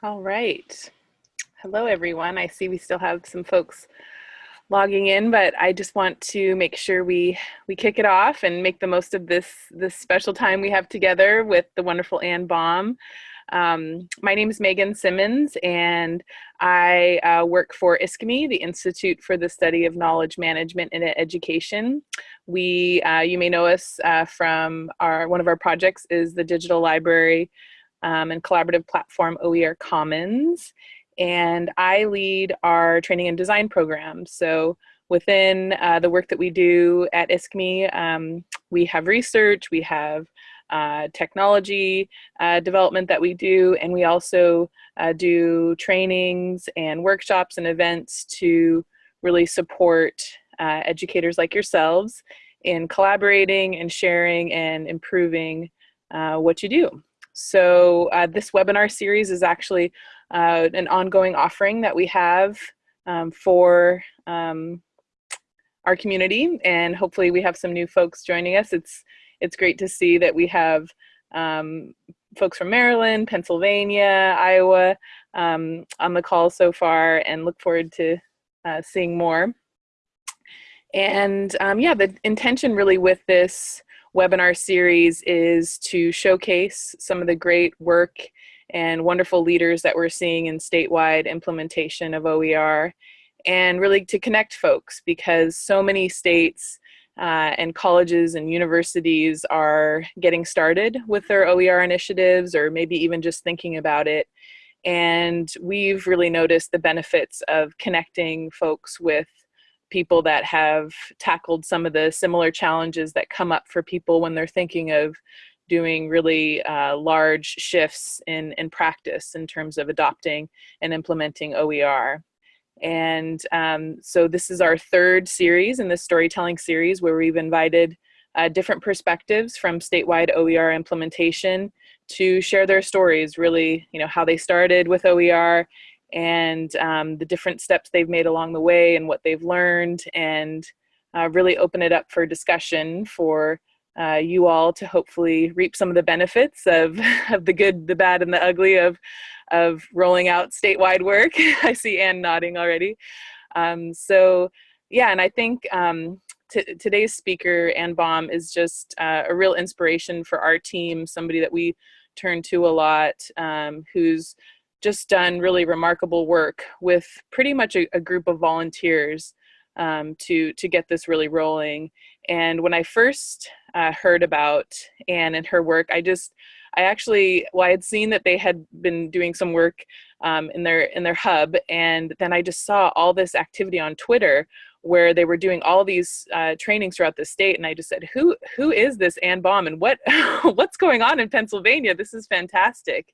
All right. Hello, everyone. I see we still have some folks logging in, but I just want to make sure we we kick it off and make the most of this this special time we have together with the wonderful Anne Baum. Um, my name is Megan Simmons, and I uh, work for ISKME, the Institute for the Study of Knowledge Management in Education. We, uh, you may know us uh, from our one of our projects is the Digital Library um, and collaborative platform OER Commons. And I lead our training and design program. So within uh, the work that we do at ISKME, um, we have research, we have uh, technology uh, development that we do, and we also uh, do trainings and workshops and events to really support uh, educators like yourselves in collaborating and sharing and improving uh, what you do. So uh, this webinar series is actually uh, an ongoing offering that we have um, for um, our community and hopefully we have some new folks joining us. It's, it's great to see that we have um, folks from Maryland, Pennsylvania, Iowa um, on the call so far and look forward to uh, seeing more. And um, yeah, the intention really with this webinar series is to showcase some of the great work and wonderful leaders that we're seeing in statewide implementation of OER and really to connect folks because so many states uh, and colleges and universities are getting started with their OER initiatives or maybe even just thinking about it. And we've really noticed the benefits of connecting folks with people that have tackled some of the similar challenges that come up for people when they're thinking of doing really uh, large shifts in, in practice in terms of adopting and implementing OER. And um, so this is our third series in this storytelling series where we've invited uh, different perspectives from statewide OER implementation to share their stories, really, you know, how they started with OER and um, the different steps they've made along the way and what they've learned and uh, really open it up for discussion for uh, you all to hopefully reap some of the benefits of, of the good, the bad, and the ugly of, of rolling out statewide work. I see Anne nodding already. Um, so yeah, and I think um, today's speaker, Anne Baum, is just uh, a real inspiration for our team, somebody that we turn to a lot, um, who's just done really remarkable work with pretty much a, a group of volunteers um, to, to get this really rolling. And when I first uh, heard about Anne and her work, I just, I actually, well, I had seen that they had been doing some work um, in their in their hub, and then I just saw all this activity on Twitter where they were doing all these uh, trainings throughout the state, and I just said, "Who who is this Anne Baum, and what what's going on in Pennsylvania? This is fantastic."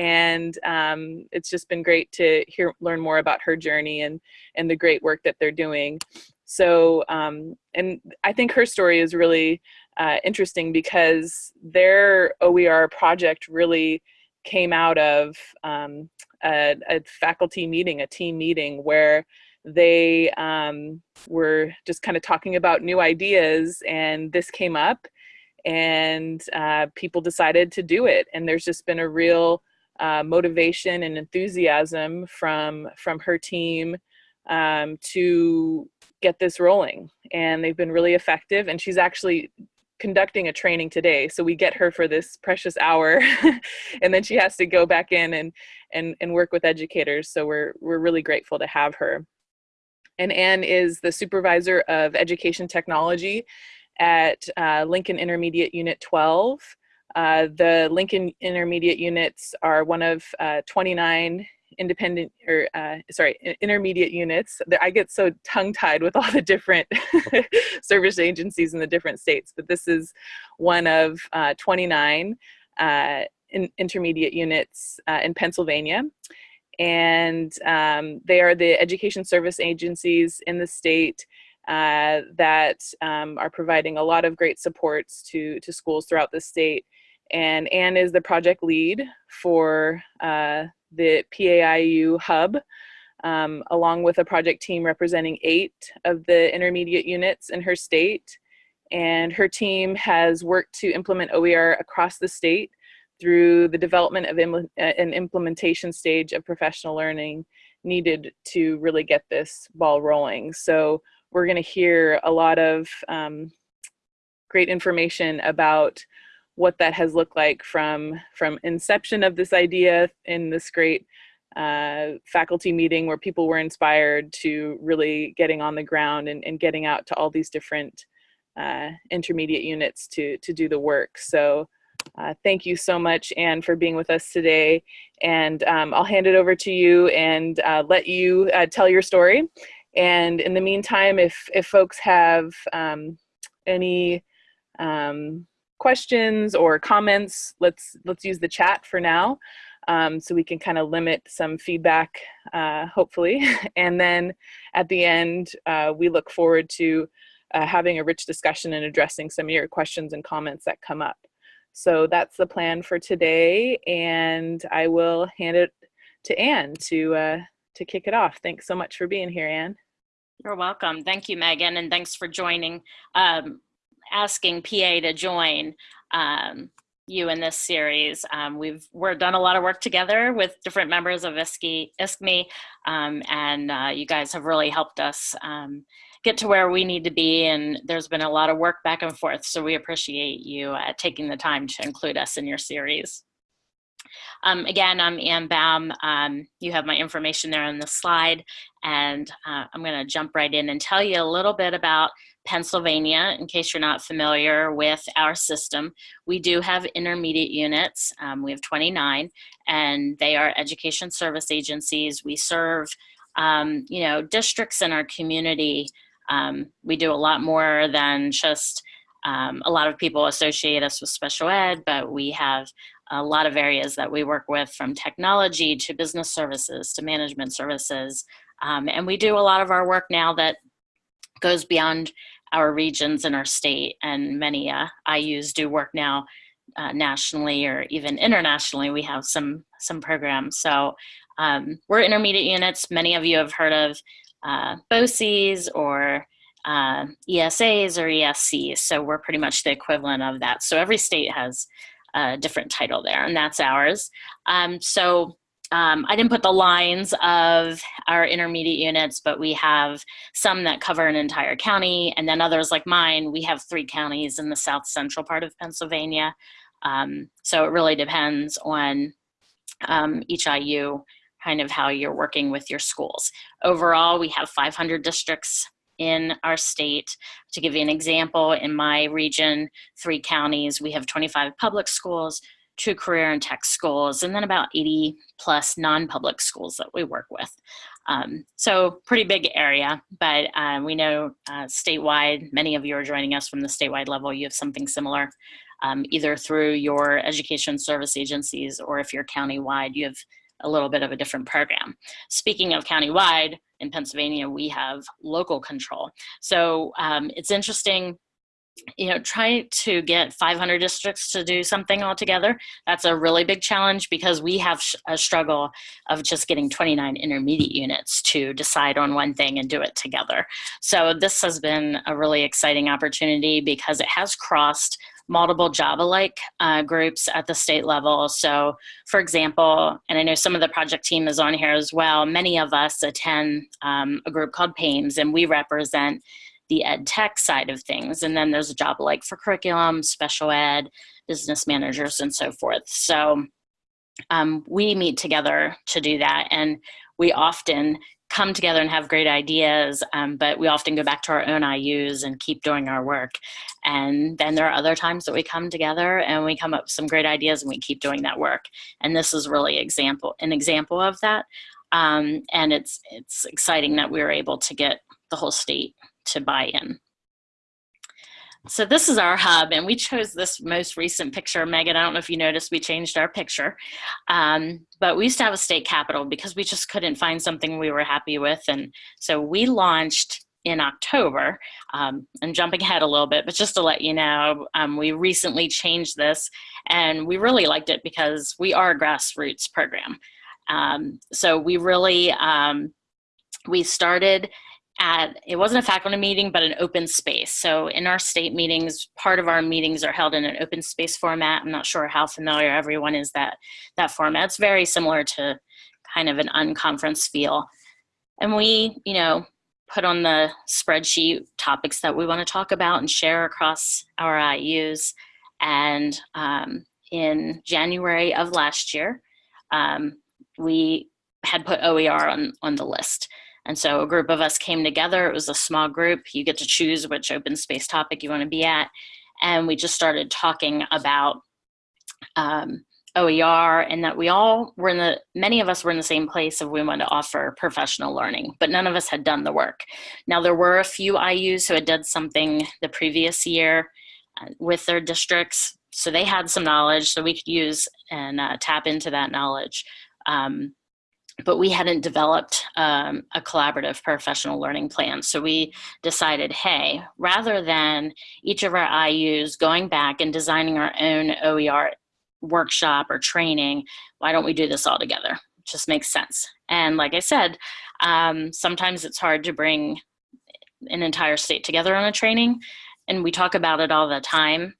And um, it's just been great to hear learn more about her journey and and the great work that they're doing so um, and I think her story is really uh, interesting because their OER project really came out of um, a, a, faculty meeting, a team meeting where they um, were just kind of talking about new ideas and this came up and uh, people decided to do it. And there's just been a real uh, motivation and enthusiasm from from her team um, to get this rolling. And they've been really effective and she's actually conducting a training today. So we get her for this precious hour and then she has to go back in and and and work with educators. So we're we're really grateful to have her. And Anne is the supervisor of education technology at uh, Lincoln Intermediate Unit 12 uh, the Lincoln Intermediate units are one of uh, 29 independent or uh, sorry intermediate units. I get so tongue tied with all the different service agencies in the different states but this is one of uh, 29 uh, in intermediate units in pennsylvania. And um, they are the education service agencies in the state uh, that um, are providing a lot of great supports to to schools throughout the state and Anne is the project lead for uh, the PAIU hub, um, along with a project team representing eight of the intermediate units in her state. And her team has worked to implement OER across the state through the development of Im an implementation stage of professional learning needed to really get this ball rolling. So we're going to hear a lot of um, great information about what that has looked like from from inception of this idea in this great uh, faculty meeting where people were inspired to really getting on the ground and, and getting out to all these different uh, intermediate units to to do the work. So uh, thank you so much, Anne, for being with us today. And um, I'll hand it over to you and uh, let you uh, tell your story. And in the meantime, if, if folks have um, any um, questions or comments, let's, let's use the chat for now. Um, so we can kind of limit some feedback, uh, hopefully. and then at the end, uh, we look forward to uh, having a rich discussion and addressing some of your questions and comments that come up. So that's the plan for today, and I will hand it to Anne to, uh, to kick it off. Thanks so much for being here, Anne. You're welcome. Thank you, Megan, and thanks for joining, um, asking PA to join um, you in this series. Um, we've we're done a lot of work together with different members of ISKME, ISKME um, and uh, you guys have really helped us um, get to where we need to be. And there's been a lot of work back and forth. So we appreciate you uh, taking the time to include us in your series. Um, again, I'm Anne Baum. Um, you have my information there on the slide, and uh, I'm going to jump right in and tell you a little bit about Pennsylvania, in case you're not familiar with our system. We do have intermediate units. Um, we have 29, and they are education service agencies. We serve, um, you know, districts in our community um, we do a lot more than just, um, a lot of people associate us with special ed, but we have a lot of areas that we work with from technology to business services to management services. Um, and we do a lot of our work now that goes beyond our regions in our state and many uh, IUs do work now uh, nationally or even internationally. We have some, some programs. So um, we're intermediate units. Many of you have heard of uh, BOCES or uh, ESAs or ESCs. So we're pretty much the equivalent of that. So every state has a different title there, and that's ours. Um, so um, I didn't put the lines of our intermediate units, but we have some that cover an entire county, and then others like mine, we have three counties in the south central part of Pennsylvania. Um, so it really depends on um, each IU kind of how you're working with your schools. Overall, we have 500 districts in our state. To give you an example, in my region, three counties, we have 25 public schools, two career and tech schools, and then about 80 plus non-public schools that we work with. Um, so pretty big area, but uh, we know uh, statewide, many of you are joining us from the statewide level, you have something similar, um, either through your education service agencies or if you're countywide, you have a little bit of a different program. Speaking of countywide, in Pennsylvania, we have local control. So um, it's interesting you know, trying to get 500 districts to do something all together. That's a really big challenge because we have a struggle of just getting 29 intermediate units to decide on one thing and do it together. So this has been a really exciting opportunity because it has crossed multiple job-alike uh, groups at the state level. So for example, and I know some of the project team is on here as well, many of us attend um, a group called PAIMS and we represent the ed tech side of things. And then there's a job alike for curriculum, special ed, business managers, and so forth. So um, we meet together to do that. And we often come together and have great ideas, um, but we often go back to our own IUs and keep doing our work. And then there are other times that we come together and we come up with some great ideas and we keep doing that work. And this is really example an example of that. Um, and it's, it's exciting that we were able to get the whole state to buy in. So this is our hub, and we chose this most recent picture. Megan, I don't know if you noticed, we changed our picture. Um, but we used to have a state capitol because we just couldn't find something we were happy with. And so we launched in October. Um, I'm jumping ahead a little bit, but just to let you know, um, we recently changed this and we really liked it because we are a grassroots program. Um, so we really, um, we started at, it wasn't a faculty meeting, but an open space. So in our state meetings, part of our meetings are held in an open space format. I'm not sure how familiar everyone is that, that format. It's very similar to kind of an unconference feel. And we, you know, put on the spreadsheet topics that we want to talk about and share across our IUs. And um, in January of last year, um, we had put OER on, on the list. And so a group of us came together. It was a small group. You get to choose which open space topic you want to be at. And we just started talking about um, OER and that we all were in the, many of us were in the same place of we wanted to offer professional learning, but none of us had done the work. Now there were a few IUs who had done something the previous year uh, with their districts. So they had some knowledge so we could use and uh, tap into that knowledge. Um, but we hadn't developed um, a collaborative professional learning plan. So we decided, hey, rather than each of our IUs going back and designing our own OER workshop or training, why don't we do this all together? It just makes sense. And like I said, um, sometimes it's hard to bring an entire state together on a training. And we talk about it all the time.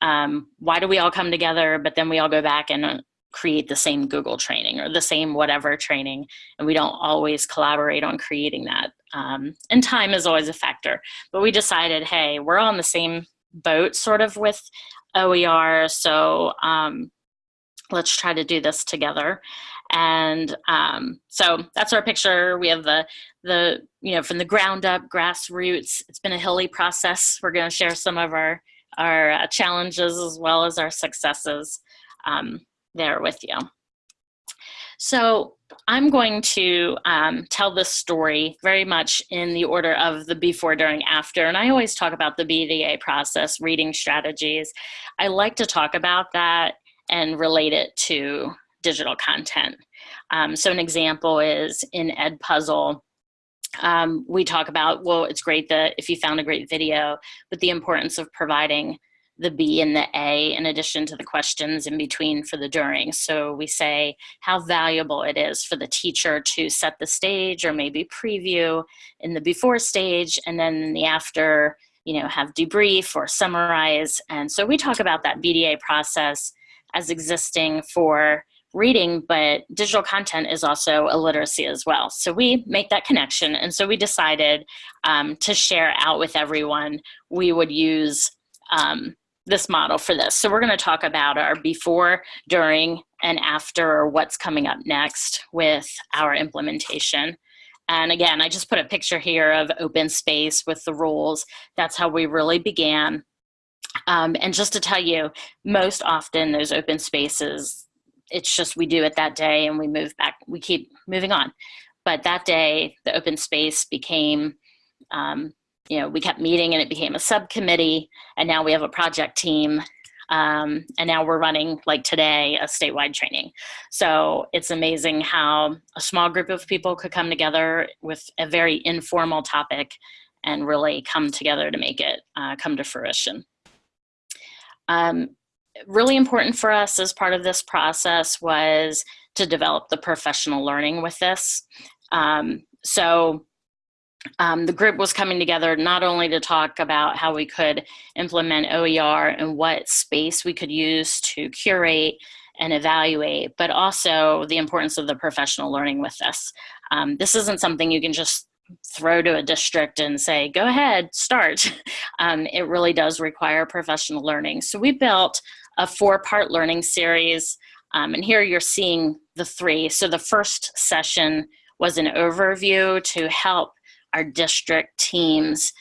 Um, why do we all come together, but then we all go back and create the same Google training or the same whatever training, and we don't always collaborate on creating that. Um, and time is always a factor. But we decided, hey, we're on the same boat sort of with OER, so um, let's try to do this together. And um, so that's our picture. We have the, the, you know, from the ground up, grassroots. It's been a hilly process. We're going to share some of our, our uh, challenges as well as our successes. Um, there with you. So I'm going to um, tell this story very much in the order of the before, during, after. And I always talk about the BDA process, reading strategies. I like to talk about that and relate it to digital content. Um, so an example is in Edpuzzle, um, we talk about, well, it's great that if you found a great video, but the importance of providing the B and the A in addition to the questions in between for the during. So we say how valuable it is for the teacher to set the stage or maybe preview in the before stage and then in the after, you know, have debrief or summarize. And so we talk about that BDA process as existing for reading, but digital content is also a literacy as well. So we make that connection. And so we decided um, to share out with everyone, we would use um, this model for this. So we're going to talk about our before, during, and after, or what's coming up next with our implementation. And again, I just put a picture here of open space with the rules. That's how we really began. Um, and just to tell you, most often those open spaces, it's just we do it that day and we move back, we keep moving on. But that day, the open space became um, you know, we kept meeting and it became a subcommittee and now we have a project team um, and now we're running like today a statewide training. So it's amazing how a small group of people could come together with a very informal topic and really come together to make it uh, come to fruition. Um, really important for us as part of this process was to develop the professional learning with this. Um, so um, the group was coming together not only to talk about how we could implement OER and what space we could use to curate and evaluate, but also the importance of the professional learning with this. Um, this isn't something you can just throw to a district and say, go ahead, start. Um, it really does require professional learning. So we built a four-part learning series, um, and here you're seeing the three. So the first session was an overview to help our district teams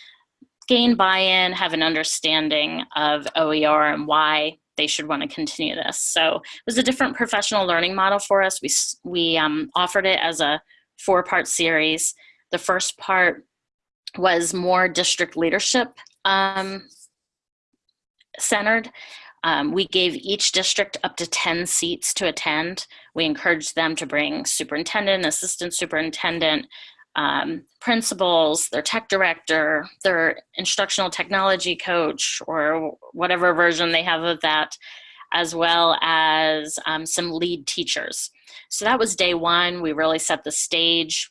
gain buy-in, have an understanding of OER and why they should want to continue this. So it was a different professional learning model for us. We, we um, offered it as a four-part series. The first part was more district leadership um, centered. Um, we gave each district up to 10 seats to attend. We encouraged them to bring superintendent, assistant superintendent, um, principals, their tech director, their instructional technology coach, or whatever version they have of that, as well as um, some lead teachers. So that was day one. We really set the stage.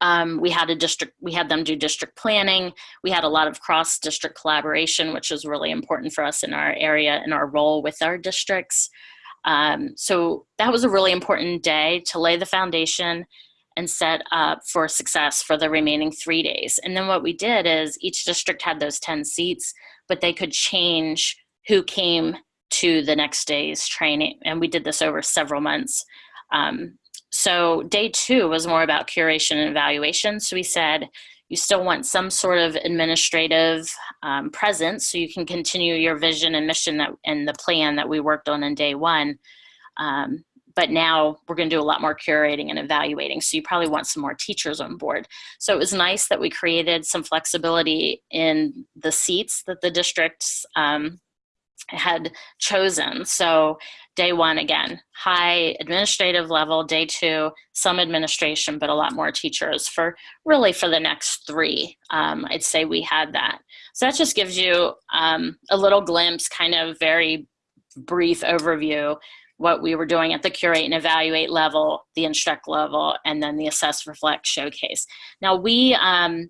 um, we had a district, we had them do district planning. We had a lot of cross district collaboration, which was really important for us in our area and our role with our districts. Um, so that was a really important day to lay the foundation and set up for success for the remaining three days. And then what we did is each district had those 10 seats, but they could change who came to the next day's training. And we did this over several months. Um, so day two was more about curation and evaluation. So we said, you still want some sort of administrative um, presence so you can continue your vision and mission that and the plan that we worked on in day one. Um, but now we're going to do a lot more curating and evaluating. So you probably want some more teachers on board. So it was nice that we created some flexibility in the seats that the districts um, had chosen. So day one, again, high administrative level, day two, some administration, but a lot more teachers for really for the next three. Um, I'd say we had that. So that just gives you um, a little glimpse, kind of very brief overview, what we were doing at the curate and evaluate level, the instruct level, and then the assess, reflect, showcase. Now we um,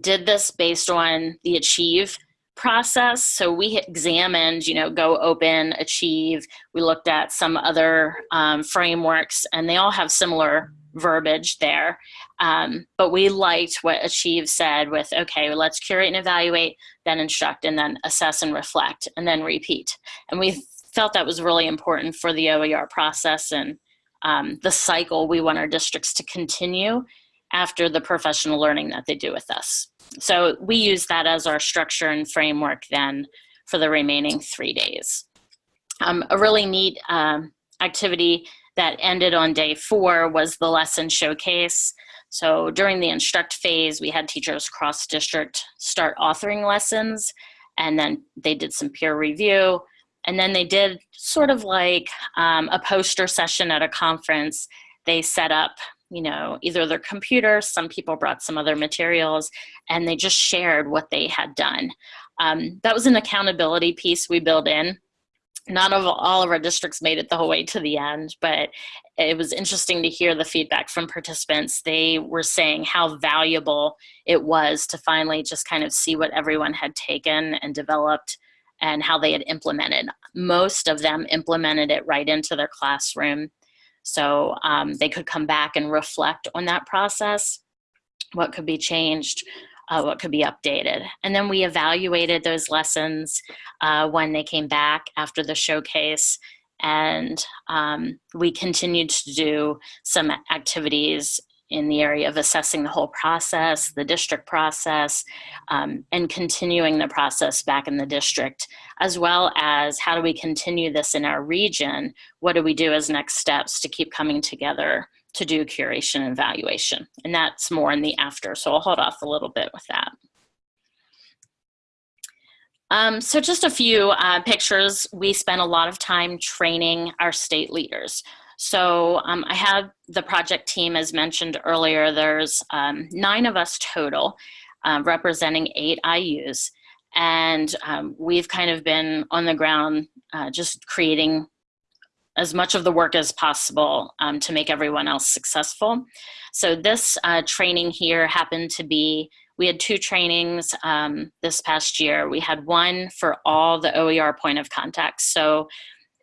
did this based on the achieve process. So we examined, you know, Go Open, Achieve. We looked at some other um, frameworks and they all have similar verbiage there. Um, but we liked what Achieve said with, okay, let's curate and evaluate, then instruct, and then assess and reflect, and then repeat. And we felt that was really important for the OER process and um, the cycle we want our districts to continue after the professional learning that they do with us. So we use that as our structure and framework then for the remaining three days. Um, a really neat um, activity that ended on day four was the lesson showcase. So during the instruct phase, we had teachers cross district start authoring lessons and then they did some peer review. And then they did sort of like um, a poster session at a conference. They set up you know, either their computer, some people brought some other materials, and they just shared what they had done. Um, that was an accountability piece we built in. Not of all of our districts made it the whole way to the end, but it was interesting to hear the feedback from participants. They were saying how valuable it was to finally just kind of see what everyone had taken and developed and how they had implemented. Most of them implemented it right into their classroom so um, they could come back and reflect on that process, what could be changed, uh, what could be updated. And then we evaluated those lessons uh, when they came back after the showcase and um, we continued to do some activities in the area of assessing the whole process, the district process, um, and continuing the process back in the district, as well as how do we continue this in our region? What do we do as next steps to keep coming together to do curation and evaluation? And that's more in the after, so I'll hold off a little bit with that. Um, so just a few uh, pictures. We spent a lot of time training our state leaders. So um, I have the project team, as mentioned earlier, there's um, nine of us total, uh, representing eight IUs. And um, we've kind of been on the ground uh, just creating as much of the work as possible um, to make everyone else successful. So this uh, training here happened to be, we had two trainings um, this past year. We had one for all the OER point of contact. So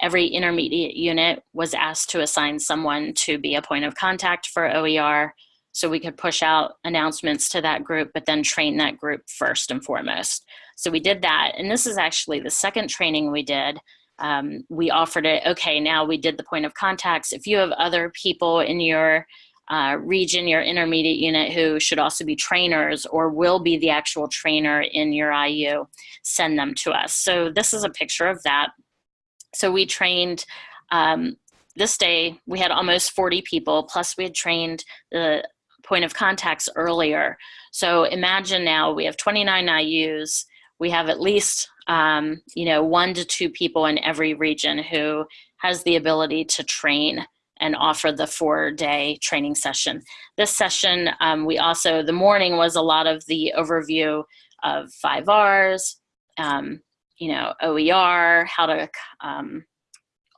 every intermediate unit was asked to assign someone to be a point of contact for OER so we could push out announcements to that group, but then train that group first and foremost. So we did that. And this is actually the second training we did. Um, we offered it, okay, now we did the point of contacts. If you have other people in your uh, region, your intermediate unit who should also be trainers or will be the actual trainer in your IU, send them to us. So this is a picture of that. So we trained, um, this day we had almost 40 people, plus we had trained the point of contacts earlier. So imagine now we have 29 IUs, we have at least um, you know, one to two people in every region who has the ability to train and offer the four day training session. This session, um, we also, the morning was a lot of the overview of five R's, um, you know, OER, how to um,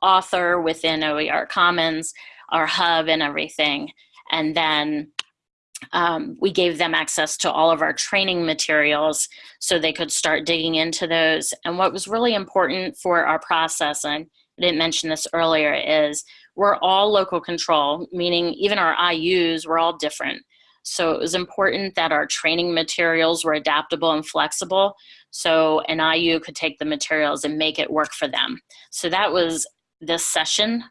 author within OER Commons, our hub and everything. And then um, we gave them access to all of our training materials so they could start digging into those. And what was really important for our process, and I didn't mention this earlier, is we're all local control, meaning even our IUs were all different. So it was important that our training materials were adaptable and flexible so an IU could take the materials and make it work for them. So that was this session,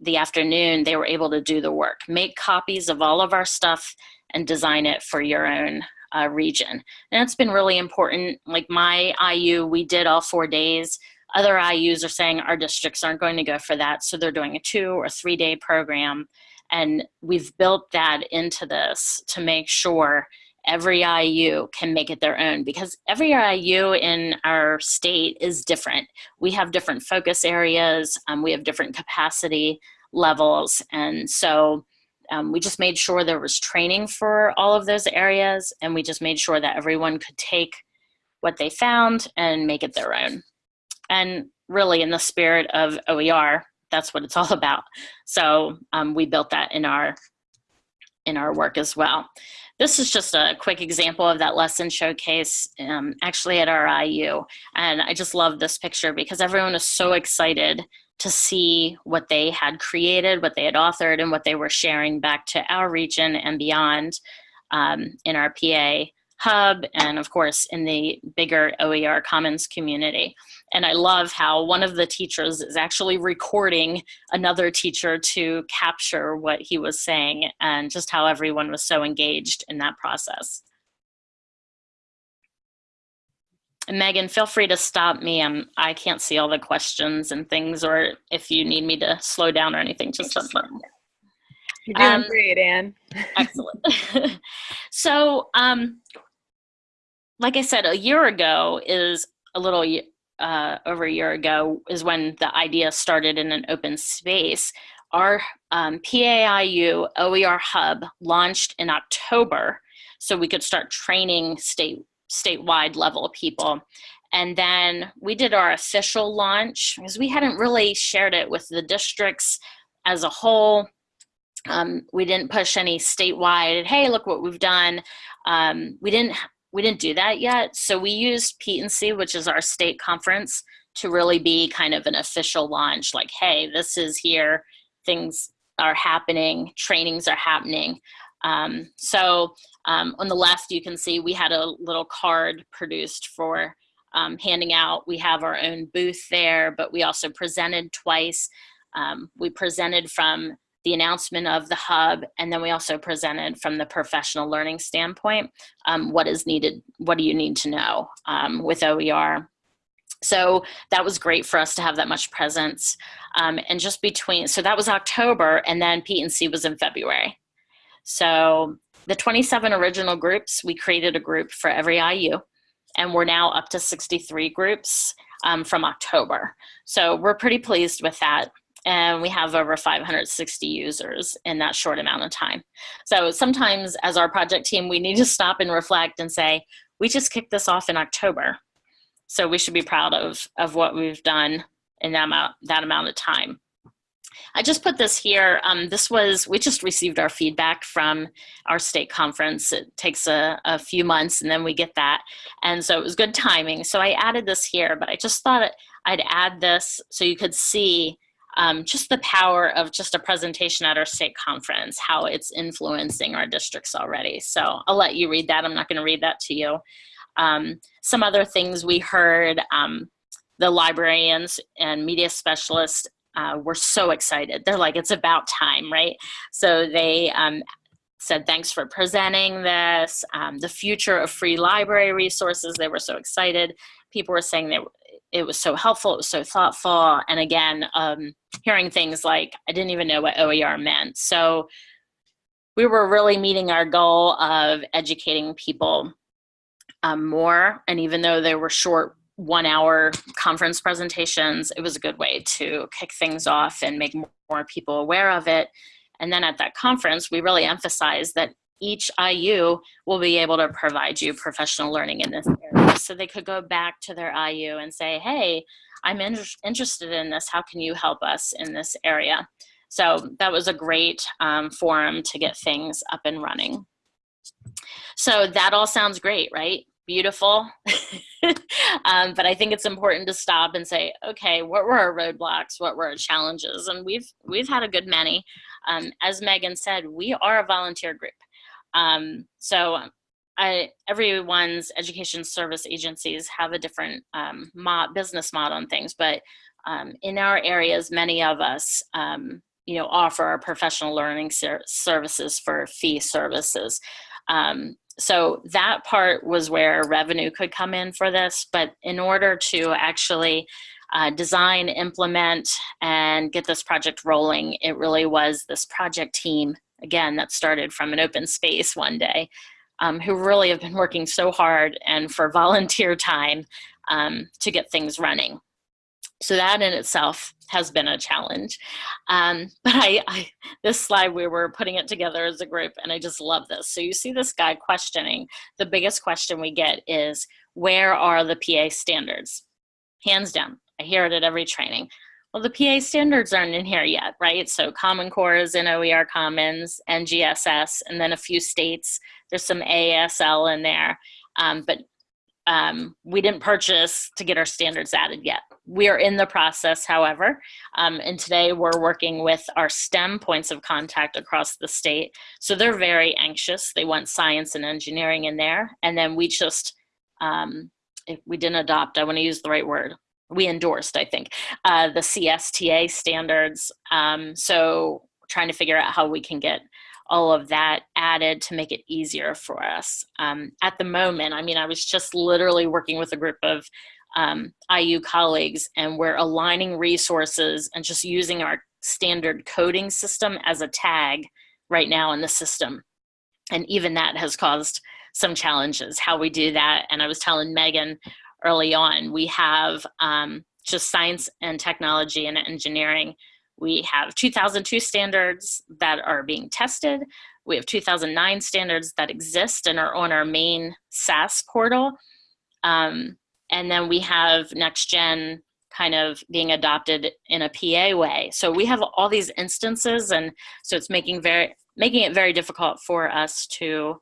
the afternoon, they were able to do the work, make copies of all of our stuff and design it for your own uh, region. And it's been really important. Like my IU, we did all four days. Other IUs are saying our districts aren't going to go for that, so they're doing a two or three day program. And we've built that into this to make sure every IU can make it their own because every IU in our state is different. We have different focus areas, um, we have different capacity levels, and so um, we just made sure there was training for all of those areas, and we just made sure that everyone could take what they found and make it their own. And really, in the spirit of OER, that's what it's all about. So um, we built that in our in our work as well. This is just a quick example of that lesson showcase um, actually at our IU. And I just love this picture because everyone is so excited to see what they had created, what they had authored, and what they were sharing back to our region and beyond um, in our PA hub and of course in the bigger OER Commons community. And I love how one of the teachers is actually recording another teacher to capture what he was saying and just how everyone was so engaged in that process. And Megan, feel free to stop me. I'm, I can't see all the questions and things, or if you need me to slow down or anything, just let me. You're doing um, great, Anne. excellent. so um, like I said, a year ago is a little uh, over a year ago is when the idea started in an open space. Our um, PAIU OER Hub launched in October so we could start training state statewide level people. And then we did our official launch because we hadn't really shared it with the districts as a whole. Um, we didn't push any statewide, hey, look what we've done. Um, we didn't we didn't do that yet. So we used PETE&C, which is our state conference, to really be kind of an official launch, like, hey, this is here, things are happening, trainings are happening. Um, so um, on the left, you can see we had a little card produced for um, handing out. We have our own booth there, but we also presented twice. Um, we presented from the announcement of the hub, and then we also presented from the professional learning standpoint, um, what is needed, what do you need to know um, with OER. So that was great for us to have that much presence. Um, and just between, so that was October, and then PETE&C was in February. So the 27 original groups, we created a group for every IU, and we're now up to 63 groups um, from October. So we're pretty pleased with that and we have over 560 users in that short amount of time. So sometimes as our project team, we need to stop and reflect and say, we just kicked this off in October. So we should be proud of, of what we've done in that amount, that amount of time. I just put this here. Um, this was, we just received our feedback from our state conference. It takes a, a, few months and then we get that. And so it was good timing. So I added this here, but I just thought I'd add this so you could see um, just the power of just a presentation at our state conference, how it's influencing our districts already. So I'll let you read that. I'm not going to read that to you. Um, some other things we heard, um, the librarians and media specialists uh, were so excited. They're like, it's about time, right? So they um, said, thanks for presenting this. Um, the future of free library resources, they were so excited. People were saying they, it was so helpful, it was so thoughtful. And again, um, hearing things like, I didn't even know what OER meant. So we were really meeting our goal of educating people um, more. And even though they were short one hour conference presentations, it was a good way to kick things off and make more people aware of it. And then at that conference, we really emphasized that each IU will be able to provide you professional learning in this area. So they could go back to their IU and say, hey, I'm in interested in this. How can you help us in this area? So that was a great um, forum to get things up and running. So that all sounds great, right? Beautiful. um, but I think it's important to stop and say, okay, what were our roadblocks? What were our challenges? And we've we've had a good many. Um, as Megan said, we are a volunteer group. Um, so I, everyone's education service agencies have a different um, business model and things, but um, in our areas, many of us, um, you know, offer our professional learning ser services for fee services. Um, so that part was where revenue could come in for this, but in order to actually uh, design, implement, and get this project rolling, it really was this project team, again, that started from an open space one day, um, who really have been working so hard and for volunteer time um, to get things running. So that in itself has been a challenge. Um, but I, I, this slide, we were putting it together as a group and I just love this. So you see this guy questioning, the biggest question we get is, where are the PA standards? Hands down, I hear it at every training. Well, the PA standards aren't in here yet, right? So Common Core is in OER Commons, NGSS, and then a few states. There's some ASL in there, um, but um, we didn't purchase to get our standards added yet. We are in the process, however, um, and today we're working with our STEM points of contact across the state. So they're very anxious. They want science and engineering in there. And then we just, um, if we didn't adopt, I wanna use the right word, we endorsed, I think, uh, the CSTA standards. Um, so trying to figure out how we can get all of that added to make it easier for us. Um, at the moment, I mean, I was just literally working with a group of um, IU colleagues and we're aligning resources and just using our standard coding system as a tag right now in the system. And even that has caused some challenges, how we do that. And I was telling Megan early on, we have um, just science and technology and engineering we have 2002 standards that are being tested. We have 2009 standards that exist and are on our main SAS portal. Um, and then we have next gen kind of being adopted in a PA way. So we have all these instances and so it's making very making it very difficult for us to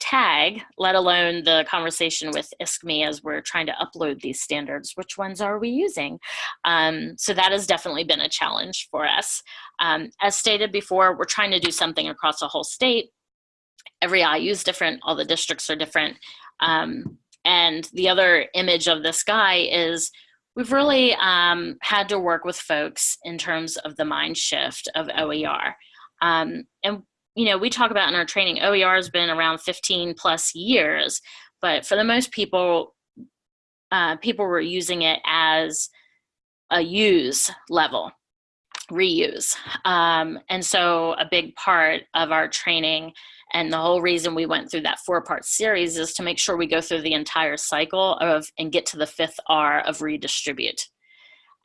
tag, let alone the conversation with ISKME as we're trying to upload these standards. Which ones are we using? Um, so that has definitely been a challenge for us. Um, as stated before, we're trying to do something across a whole state. Every IU is different, all the districts are different. Um, and the other image of this guy is we've really um, had to work with folks in terms of the mind shift of OER. Um, and you know, we talk about in our training, OER has been around 15 plus years, but for the most people, uh, people were using it as a use level, reuse. Um, and so a big part of our training and the whole reason we went through that four part series is to make sure we go through the entire cycle of and get to the fifth R of redistribute.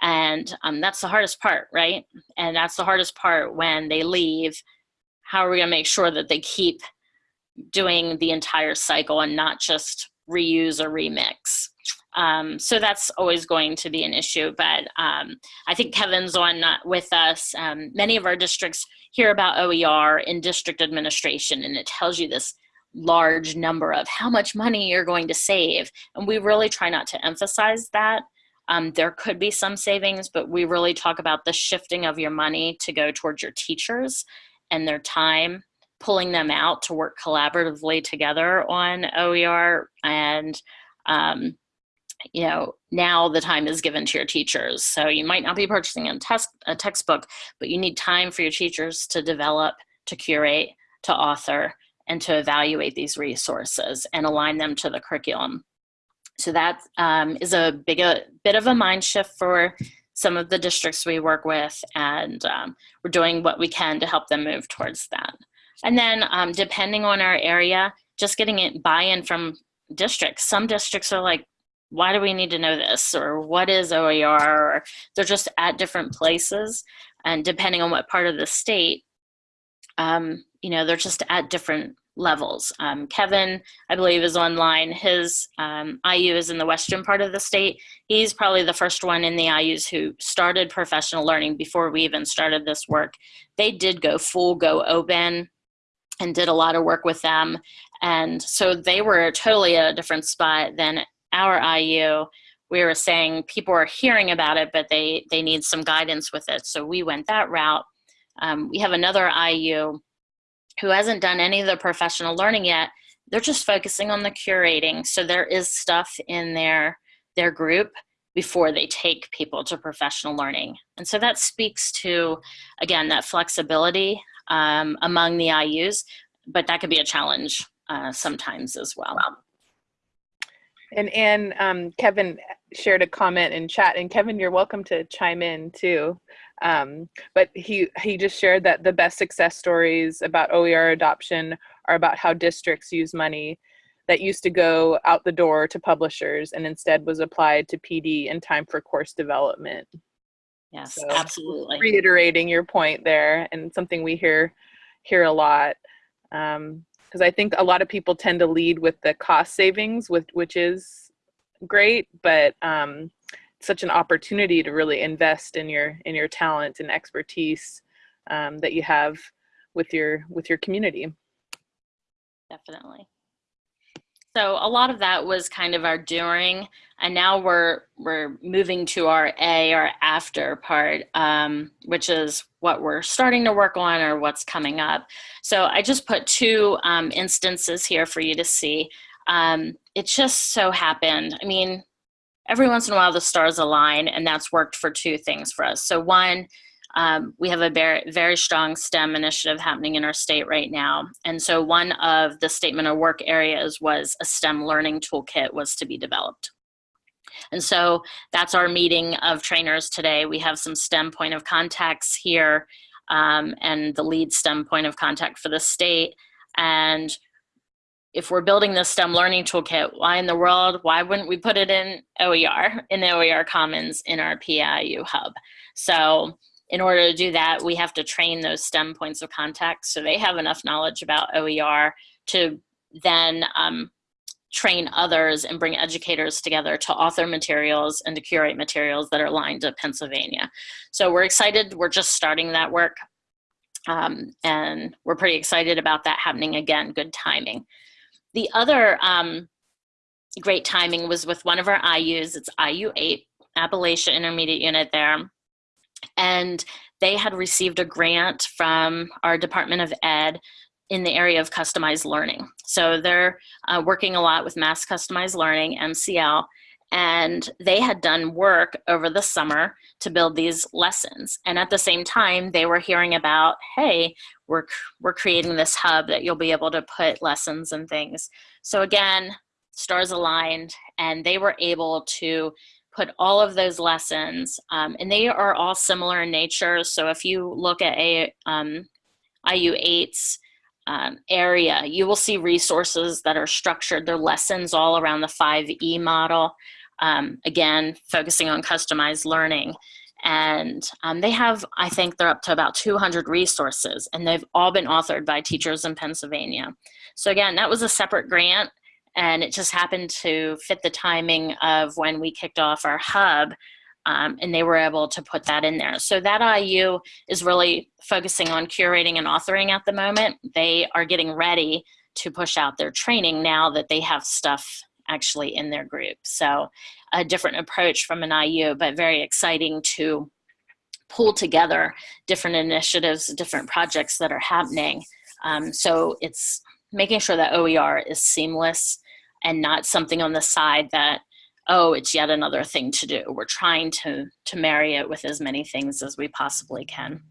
And um, that's the hardest part, right? And that's the hardest part when they leave how are we going to make sure that they keep doing the entire cycle and not just reuse or remix? Um, so that's always going to be an issue, but um, I think Kevin's on uh, with us. Um, many of our districts hear about OER in district administration and it tells you this large number of how much money you're going to save. And we really try not to emphasize that. Um, there could be some savings, but we really talk about the shifting of your money to go towards your teachers and their time pulling them out to work collaboratively together on OER and um, you know now the time is given to your teachers. So you might not be purchasing a, test, a textbook but you need time for your teachers to develop to curate to author and to evaluate these resources and align them to the curriculum. So that um, is a big a bit of a mind shift for some of the districts we work with and um, we're doing what we can to help them move towards that. And then um, depending on our area, just getting it buy-in from districts. Some districts are like, why do we need to know this? Or what is OER? Or they're just at different places. And depending on what part of the state, um, you know, they're just at different levels. Um, Kevin, I believe, is online. His um, IU is in the western part of the state. He's probably the first one in the IUs who started professional learning before we even started this work. They did go full go open and did a lot of work with them. And so they were totally at a different spot than our IU. We were saying people are hearing about it, but they, they need some guidance with it. So we went that route. Um, we have another IU who hasn't done any of the professional learning yet. They're just focusing on the curating. So there is stuff in their, their group before they take people to professional learning. And so that speaks to, again, that flexibility um, among the IUs, but that could be a challenge uh, sometimes as well. And and um, Kevin shared a comment in chat, and Kevin, you're welcome to chime in too. Um, but he he just shared that the best success stories about OER adoption are about how districts use money that used to go out the door to publishers and instead was applied to PD in time for course development. Yes, so absolutely. Reiterating your point there, and something we hear hear a lot. Um, because I think a lot of people tend to lead with the cost savings, with which is great, but um, such an opportunity to really invest in your in your talent and expertise um, that you have with your with your community. Definitely. So a lot of that was kind of our during, and now we're we're moving to our A, our after part, um, which is what we're starting to work on or what's coming up. So I just put two um, instances here for you to see. Um, it just so happened. I mean, every once in a while the stars align, and that's worked for two things for us. So one um, we have a very, very strong STEM initiative happening in our state right now. And so one of the statement of work areas was a STEM learning toolkit was to be developed. And so that's our meeting of trainers today. We have some STEM point of contacts here um, and the lead STEM point of contact for the state. And if we're building this STEM learning toolkit, why in the world, why wouldn't we put it in OER, in the OER Commons in our PIU hub? So in order to do that, we have to train those STEM points of contact so they have enough knowledge about OER to then um, train others and bring educators together to author materials and to curate materials that are aligned to Pennsylvania. So we're excited, we're just starting that work um, and we're pretty excited about that happening again, good timing. The other um, great timing was with one of our IUs, it's IU8, Appalachia Intermediate Unit there and they had received a grant from our Department of Ed in the area of customized learning. So they're uh, working a lot with mass customized learning, MCL, and they had done work over the summer to build these lessons. And at the same time, they were hearing about, hey, we're, we're creating this hub that you'll be able to put lessons and things. So again, stars aligned and they were able to put all of those lessons, um, and they are all similar in nature. So if you look at a um, IU8's um, area, you will see resources that are structured. They're lessons all around the 5E model. Um, again, focusing on customized learning. And um, they have, I think they're up to about 200 resources and they've all been authored by teachers in Pennsylvania. So again, that was a separate grant and it just happened to fit the timing of when we kicked off our hub um, and they were able to put that in there. So that IU is really focusing on curating and authoring at the moment. They are getting ready to push out their training now that they have stuff actually in their group. So a different approach from an IU, but very exciting to pull together different initiatives, different projects that are happening. Um, so it's making sure that OER is seamless and not something on the side that oh it's yet another thing to do we're trying to to marry it with as many things as we possibly can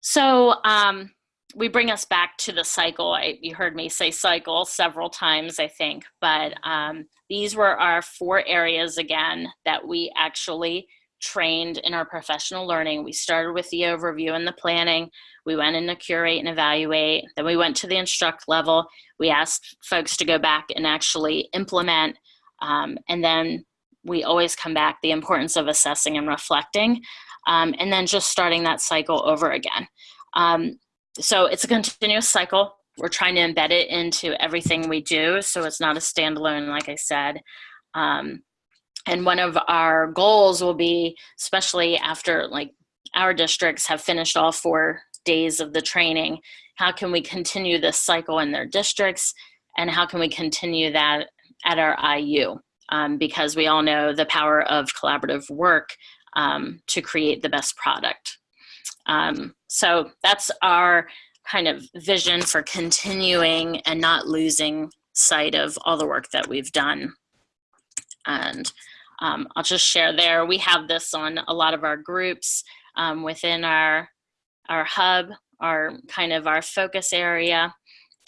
so um, we bring us back to the cycle I, you heard me say cycle several times i think but um, these were our four areas again that we actually trained in our professional learning we started with the overview and the planning we went in to curate and evaluate. Then we went to the instruct level. We asked folks to go back and actually implement. Um, and then we always come back the importance of assessing and reflecting. Um, and then just starting that cycle over again. Um, so it's a continuous cycle. We're trying to embed it into everything we do. So it's not a standalone, like I said. Um, and one of our goals will be, especially after like our districts have finished all four days of the training, how can we continue this cycle in their districts and how can we continue that at our IU? Um, because we all know the power of collaborative work um, to create the best product. Um, so that's our kind of vision for continuing and not losing sight of all the work that we've done. And um, I'll just share there, we have this on a lot of our groups um, within our, our hub, our kind of our focus area.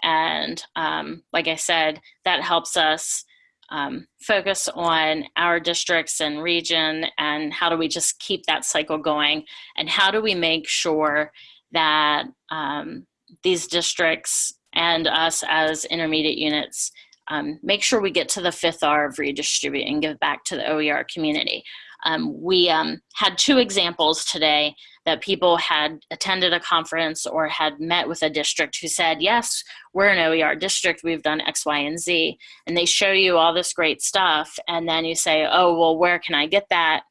And um, like I said, that helps us um, focus on our districts and region and how do we just keep that cycle going and how do we make sure that um, these districts and us as intermediate units um, make sure we get to the fifth R of redistribute and give back to the OER community. Um, we um, had two examples today that people had attended a conference or had met with a district who said, yes, we're an OER district, we've done X, Y, and Z. And they show you all this great stuff. And then you say, oh, well, where can I get that?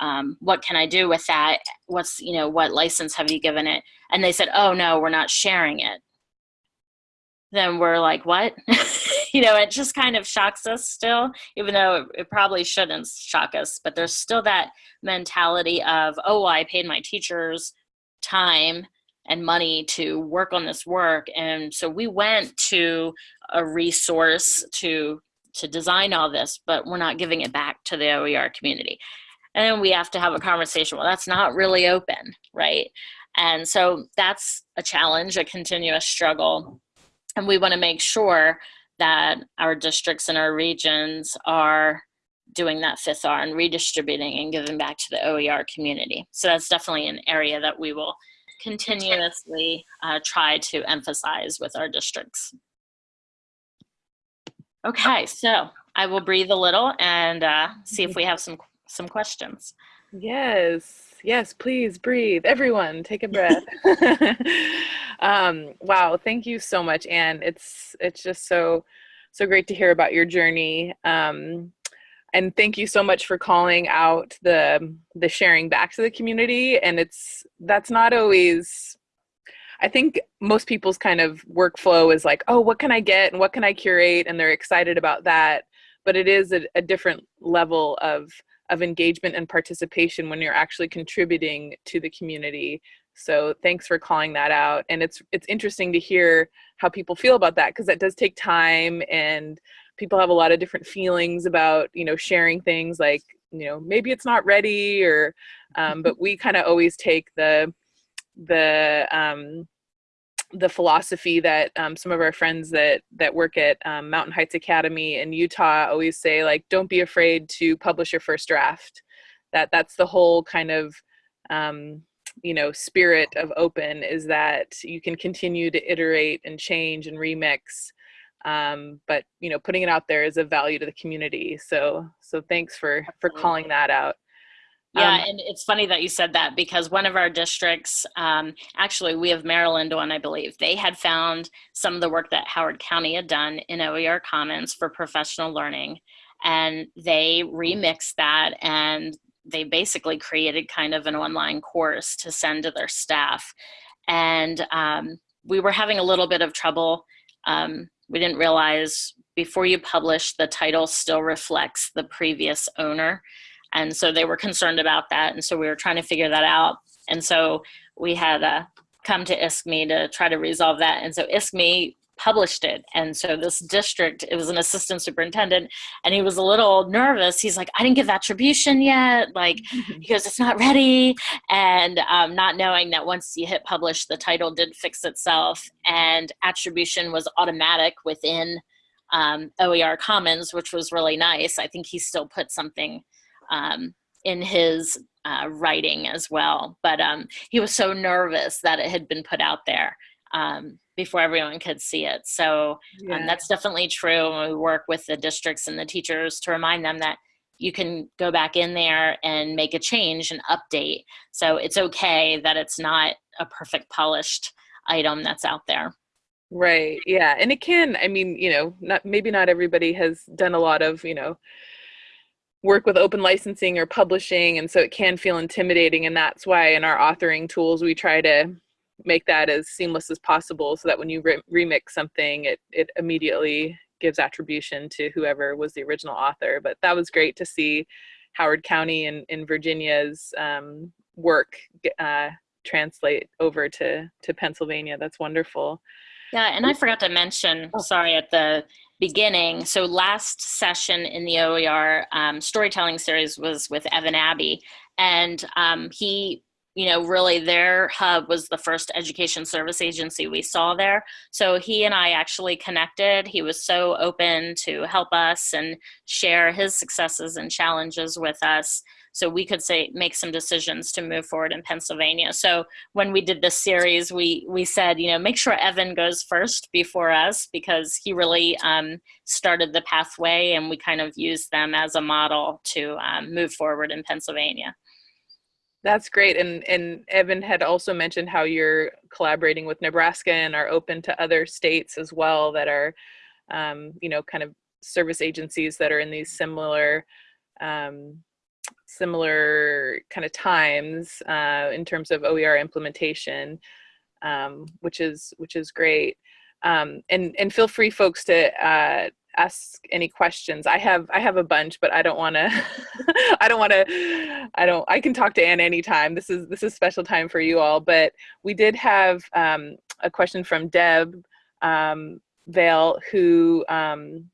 Um, what can I do with that? What's, you know, what license have you given it? And they said, oh, no, we're not sharing it. Then we're like, what? you know, it just kind of shocks us still, even though it, probably shouldn't shock us. But there's still that mentality of, oh, I paid my teachers time and money to work on this work. And so we went to a resource to to design all this, but we're not giving it back to the OER community. And then we have to have a conversation. Well, that's not really open, right? And so that's a challenge, a continuous struggle. And we want to make sure that our districts and our regions are doing that fifth R and redistributing and giving back to the OER community. So that's definitely an area that we will continuously uh, try to emphasize with our districts. Okay, so I will breathe a little and uh, see if we have some some questions. Yes, yes, please breathe. Everyone, take a breath. um, wow, thank you so much, Anne. It's it's just so so great to hear about your journey. Um, and thank you so much for calling out the the sharing back to the community. And it's that's not always. I think most people's kind of workflow is like, oh, what can I get and what can I curate, and they're excited about that. But it is a, a different level of of engagement and participation when you're actually contributing to the community. So thanks for calling that out. And it's it's interesting to hear how people feel about that because that does take time and people have a lot of different feelings about you know sharing things like you know maybe it's not ready or um, but we kind of always take the the um, the philosophy that um, some of our friends that that work at um, Mountain Heights Academy in Utah always say, like, don't be afraid to publish your first draft. That that's the whole kind of um, you know spirit of open is that you can continue to iterate and change and remix um, but you know putting it out there is a value to the community. So so thanks for for calling that out yeah, um, and it's funny that you said that because one of our districts, um, actually, we have Maryland one, I believe. They had found some of the work that Howard County had done in OER Commons for professional learning, and they remixed that and they basically created kind of an online course to send to their staff. And um, we were having a little bit of trouble. Um, we didn't realize before you publish, the title still reflects the previous owner. And so they were concerned about that. And so we were trying to figure that out. And so we had uh, come to ISKME to try to resolve that. And so ISKME published it. And so this district, it was an assistant superintendent, and he was a little nervous. He's like, I didn't give attribution yet. Like, because it's not ready. And um, not knowing that once you hit publish, the title did fix itself, and attribution was automatic within um, OER Commons, which was really nice. I think he still put something um, in his uh, writing as well. But um, he was so nervous that it had been put out there um, before everyone could see it. So um, yeah. that's definitely true. And we work with the districts and the teachers to remind them that you can go back in there and make a change and update. So it's okay that it's not a perfect polished item that's out there. Right. Yeah. And it can, I mean, you know, not maybe not everybody has done a lot of, you know, work with open licensing or publishing and so it can feel intimidating and that's why in our authoring tools we try to make that as seamless as possible so that when you re- remix something it it immediately gives attribution to whoever was the original author. But that was great to see howard county in, in virginia's um, work uh, translate over to to pennsylvania. That's wonderful. Yeah and i forgot to mention oh. sorry at the beginning. So last session in the OER um, storytelling series was with Evan Abbey, and um, he, you know, really their hub was the first education service agency we saw there. So he and I actually connected. He was so open to help us and share his successes and challenges with us so we could say make some decisions to move forward in Pennsylvania. So when we did this series, we we said, you know, make sure Evan goes first before us because he really um, started the pathway, and we kind of used them as a model to um, move forward in Pennsylvania. That's great. And and Evan had also mentioned how you're collaborating with Nebraska and are open to other states as well that are, um, you know, kind of service agencies that are in these similar um, similar kind of times uh, in terms of OER implementation, um, which is which is great. Um, and and feel free, folks, to uh, ask any questions. I have I have a bunch, but I don't want to. I don't want to. I don't. I can talk to Anne anytime. This is this is special time for you all. But we did have um, a question from Deb um, Vale, who um,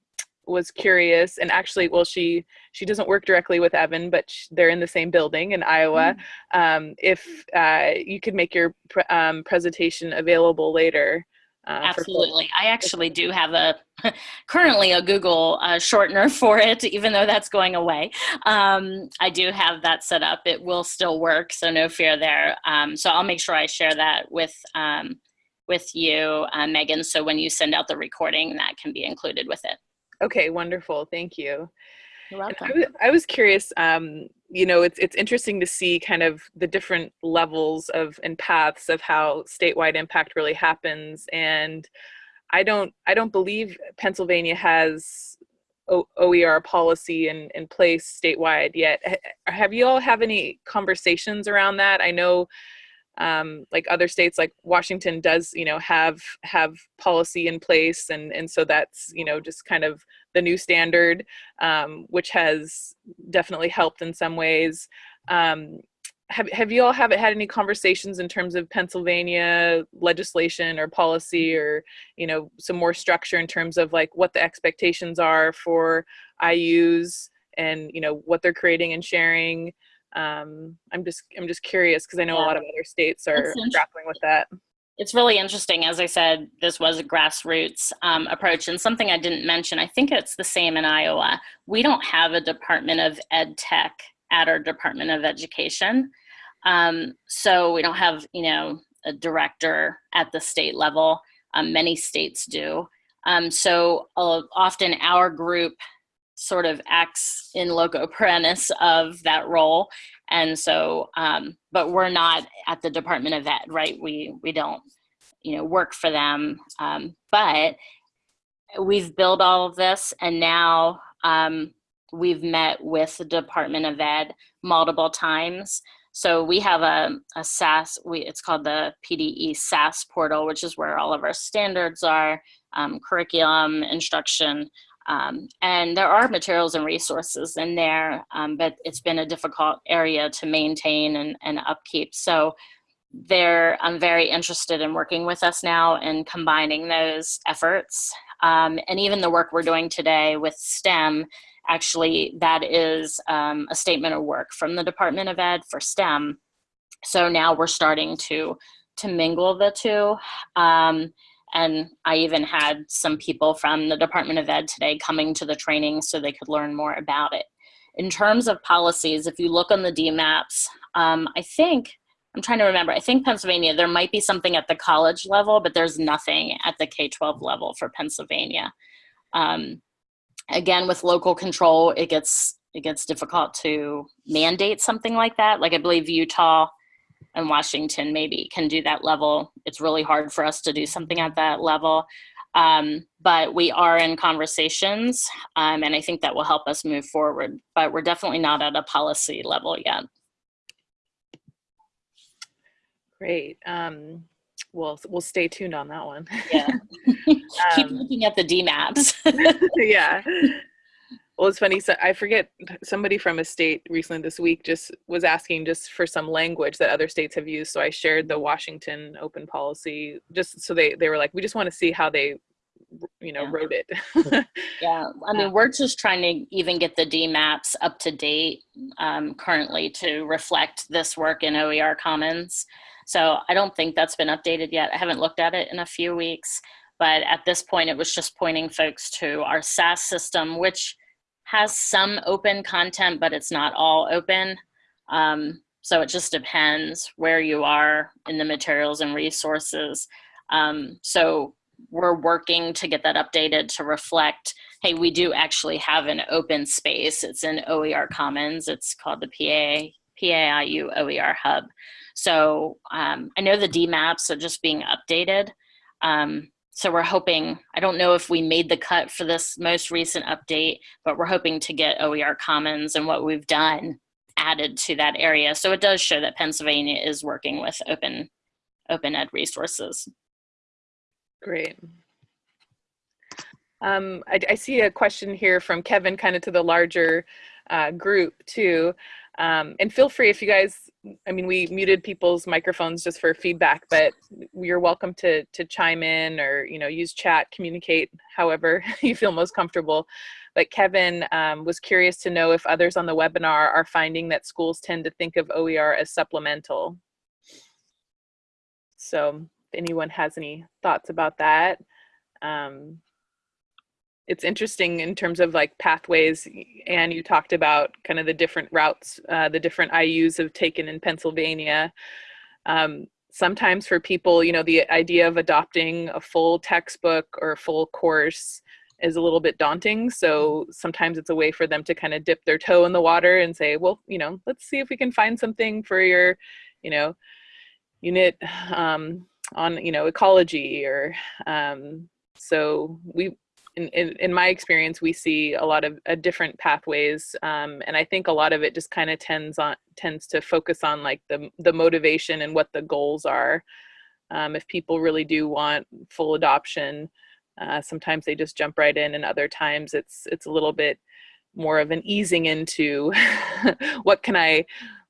was curious and actually well she she doesn't work directly with evan but they're in the same building in iowa mm. um, if uh, you could make your pre um, presentation available later uh, Absolutely. I actually do have a currently a Google uh, shortener for it, even though that's going away. Um, I do have that set up. It will still work, so no fear there. Um, so I'll make sure I share that with um, with you, uh, Megan. So when you send out the recording, that can be included with it. Okay, wonderful. Thank you. You're welcome. I, I was curious. Um, you know, it's it's interesting to see kind of the different levels of and paths of how statewide impact really happens. And I don't I don't believe Pennsylvania has o- OER policy in in place statewide yet. have you all have any conversations around that? I know um, like other states like washington does you know have have policy in place and and so that's you know just kind of the new standard um, which has definitely helped in some ways. Um, have, have you all have had any conversations in terms of pennsylvania legislation or policy or you know some more structure in terms of like what the expectations are for ius and you know what they're creating and sharing um, I'm just I'm just curious because I know yeah. a lot of other states are grappling with that. It's really interesting. As I said, this was a grassroots um, approach, and something I didn't mention. I think it's the same in Iowa. We don't have a Department of Ed Tech at our Department of Education, um, so we don't have you know a director at the state level. Um, many states do. Um, so uh, often our group sort of acts in loco parentis of that role. And so um, but we're not at the department of ed right? We we don't you know work for them. Um, but we've built all of this and now um, we've met with the department of ed multiple times. So we have a, a SAS, we, it's called the PDE SAS portal, which is where all of our standards are, um, curriculum, instruction, um, and there are materials and resources in there, um, but it's been a difficult area to maintain and, and upkeep. So they're I'm very interested in working with us now and combining those efforts. Um, and even the work we're doing today with STEM, actually that is um, a statement of work from the Department of Ed for STEM. So now we're starting to to mingle the two. And I even had some people from the Department of Ed today coming to the training so they could learn more about it. In terms of policies, if you look on the DMAPs, um, I think, I'm trying to remember, I think Pennsylvania, there might be something at the college level, but there's nothing at the K-12 level for Pennsylvania. Um, again, with local control, it gets, it gets difficult to mandate something like that. Like I believe Utah and Washington maybe can do that level. It's really hard for us to do something at that level. Um, but we are in conversations, um, and I think that will help us move forward. But we're definitely not at a policy level yet. Great. Um, we'll we'll stay tuned on that one. Yeah. Keep Um, looking at the DMAPs. yeah. Well, it's funny. So I forget somebody from a state recently this week just was asking just for some language that other states have used. So I shared the Washington open policy just so they they were like, we just want to see how they, you know, Yeah. wrote it. Yeah, I mean, we're just trying to even get the DMAPs up to date um, currently to reflect this work in OER Commons. So I don't think that's been updated yet. I haven't looked at it in a few weeks, but at this point, it was just pointing folks to our SAS system, which has some open content, but it's not all open. Um, so it just depends where you are in the materials and resources. Um, so we're working to get that updated to reflect hey, we do actually have an open space. It's in OER Commons. It's called the PA, PAIU OER Hub. So um, I know the DMAPs are just being updated. Um, so we're hoping, I don't know if we made the cut for this most recent update, but we're hoping to get OER Commons and what we've done added to that area. So it does show that Pennsylvania is working with open, open ed resources. Great. Um, I, I see a question here from Kevin, kind of to the larger uh, group too. Um, and feel free if you guys, I mean, we muted people's microphones just for feedback, but you're welcome to to chime in or you know use chat, communicate however you feel most comfortable. But Kevin um, was curious to know if others on the webinar are finding that schools tend to think of OER as supplemental. So if anyone has any thoughts about that. Um, it's interesting in terms of like pathways and you talked about kind of the different routes uh, the different ius have taken in pennsylvania. Um, sometimes for people you know the idea of adopting a full textbook or a full course is a little bit daunting so sometimes it's a way for them to kind of dip their toe in the water and say well you know let's see if we can find something for your you know unit um, on you know ecology or um, so we in, in, in my experience, we see a lot of uh, different pathways, um, and I think a lot of it just kind of tends on tends to focus on like the the motivation and what the goals are. Um, if people really do want full adoption, uh, sometimes they just jump right in, and other times it's it's a little bit more of an easing into what can I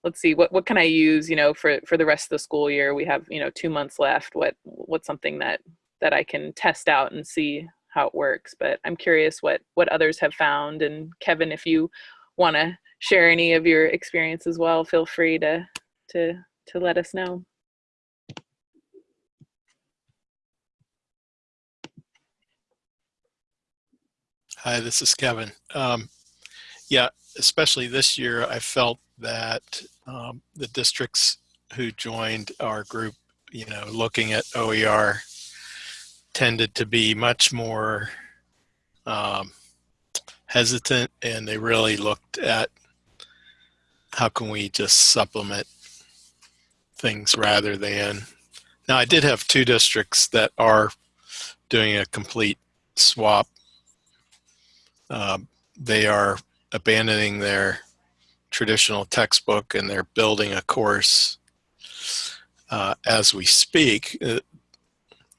let's see what what can I use you know for for the rest of the school year. We have you know two months left. What what's something that that I can test out and see how it works but i'm curious what what others have found and kevin if you want to share any of your experience as well feel free to to to let us know Hi, this is Kevin. Um, yeah, especially this year, I felt that um, the districts who joined our group, you know, looking at OER tended to be much more um, hesitant and they really looked at how can we just supplement things rather than now i did have two districts that are doing a complete swap. Um, they are abandoning their traditional textbook and they're building a course uh, as we speak. Uh,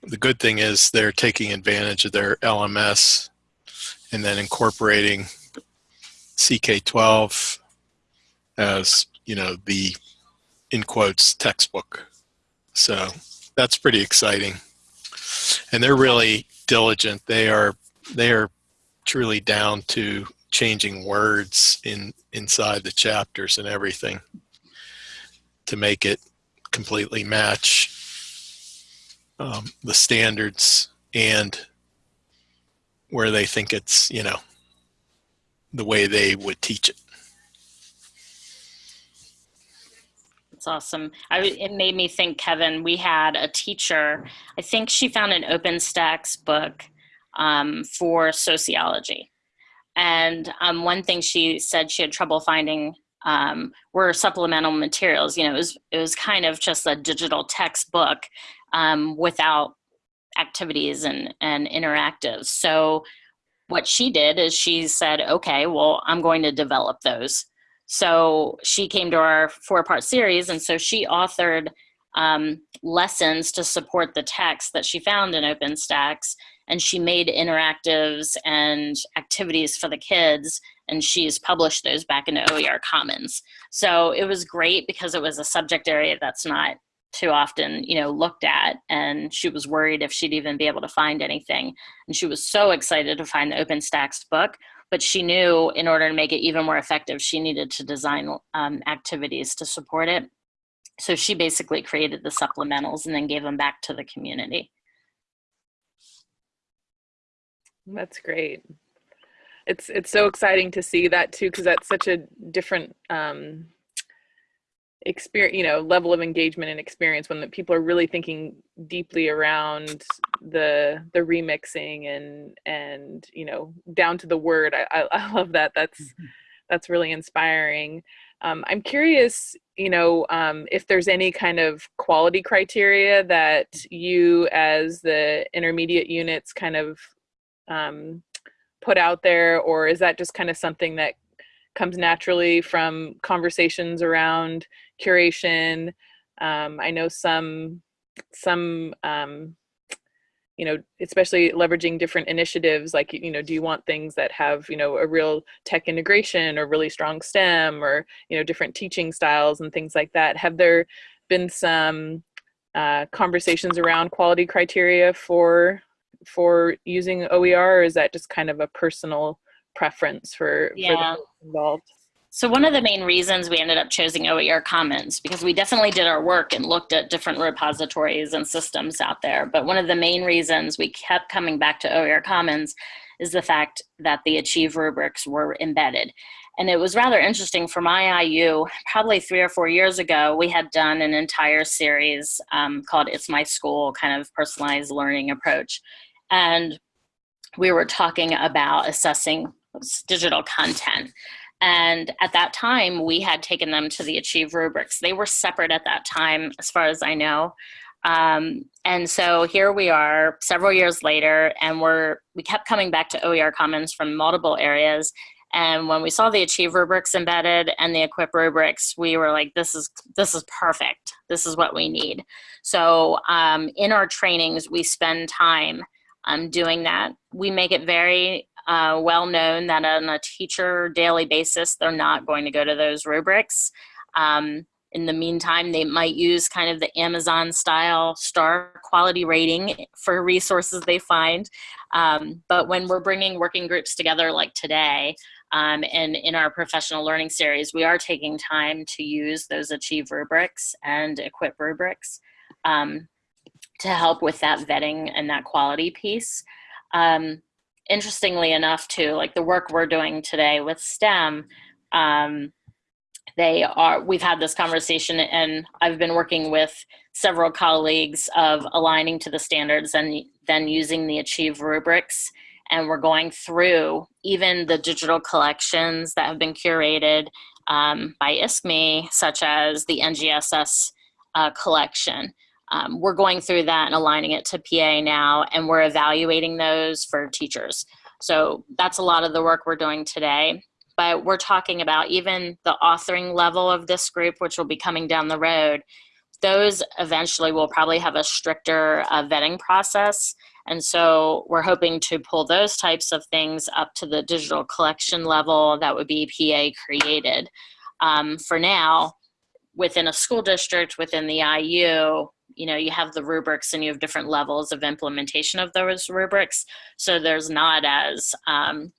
the good thing is they're taking advantage of their LMS and then incorporating CK12 as, you know, the in quotes textbook. So that's pretty exciting. And they're really diligent. They are they are truly down to changing words in inside the chapters and everything to make it completely match um, the standards and where they think it's, you know, the way they would teach it. That's awesome. I, it made me think, Kevin, we had a teacher, I think she found an OpenStax book um, for sociology. And um, one thing she said she had trouble finding um, were supplemental materials. You know, it was, it was kind of just a digital textbook um, without activities and, and interactives. So what she did is she said, okay, well, I'm going to develop those. So she came to our four part series, and so she authored um, lessons to support the text that she found in OpenStax. And she made interactives and activities for the kids, and she's published those back into OER Commons. So it was great because it was a subject area that's not too often, you know, looked at. And she was worried if she'd even be able to find anything. And she was so excited to find the OpenStax book, but she knew in order to make it even more effective, she needed to design um, activities to support it. So she basically created the supplementals and then gave them back to the community. That's great. It's it's so exciting to see that too because that's such a different um, experience, you know, level of engagement and experience when the people are really thinking deeply around the the remixing and and you know down to the word. I I, I love that. That's mm-hmm. that's really inspiring. Um, I'm curious, you know, um, if there's any kind of quality criteria that you, as the intermediate units, kind of um, put out there, or is that just kind of something that comes naturally from conversations around curation? Um, I know some some um, you know, especially leveraging different initiatives, like, you know, do you want things that have, you know, a real tech integration or really strong STEM or, you know, different teaching styles and things like that? Have there been some uh, conversations around quality criteria for for using OER or is that just kind of a personal preference for, yeah. for the involved? So one of the main reasons we ended up choosing OER Commons, because we definitely did our work and looked at different repositories and systems out there, but one of the main reasons we kept coming back to OER Commons is the fact that the Achieve rubrics were embedded. And it was rather interesting for my IU, probably three or four years ago, we had done an entire series um, called It's My School, kind of personalized learning approach. And we were talking about assessing digital content. And at that time, we had taken them to the Achieve rubrics. They were separate at that time, as far as I know. Um, and so here we are several years later, and we're we kept coming back to OER Commons from multiple areas. And when we saw the Achieve rubrics embedded and the Equip rubrics, we were like, "This is this is perfect. This is what we need." So um, in our trainings, we spend time um, doing that. We make it very uh, well known that on a teacher daily basis, they're not going to go to those rubrics. Um, in the meantime, they might use kind of the Amazon style star quality rating for resources they find. Um, but when we're bringing working groups together like today, um, and in our professional learning series, we are taking time to use those Achieve rubrics and Equip rubrics um, to help with that vetting and that quality piece. Um, interestingly enough too like the work we're doing today with stem um, they are we've had this conversation and i've been working with several colleagues of aligning to the standards and then using the achieve rubrics and we're going through even the digital collections that have been curated um, by ISKME, such as the NGSS uh, collection. Um, we're going through that and aligning it to PA now, and we're evaluating those for teachers. So that's a lot of the work we're doing today. But we're talking about even the authoring level of this group, which will be coming down the road. Those eventually will probably have a stricter uh, vetting process. And so we're hoping to pull those types of things up to the digital collection level that would be PA created. Um, for now, within a school district, within the IU, you know you have the rubrics and you have different levels of implementation of those rubrics. So there's not as um,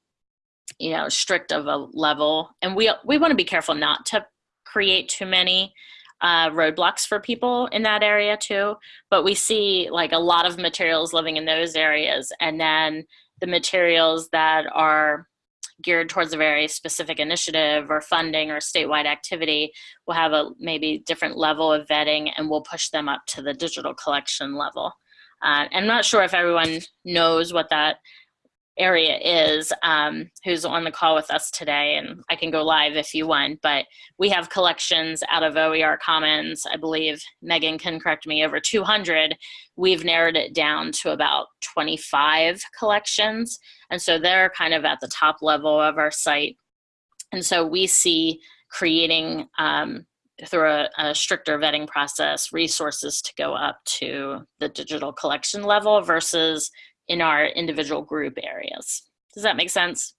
you know strict of a level. And we we want to be careful not to create too many uh, roadblocks for people in that area too. But we see like a lot of materials living in those areas. And then the materials that are geared towards a very specific initiative or funding or statewide activity will have a maybe different level of vetting and we'll push them up to the digital collection level. Uh, I'm not sure if everyone knows what that area is, um, who's on the call with us today, and I can go live if you want, but we have collections out of OER Commons, I believe, Megan can correct me, over 200. We've narrowed it down to about 25 collections, and so they're kind of at the top level of our site. And so we see creating um, through a, a, stricter vetting process resources to go up to the digital collection level versus in our individual group areas. Does that make sense?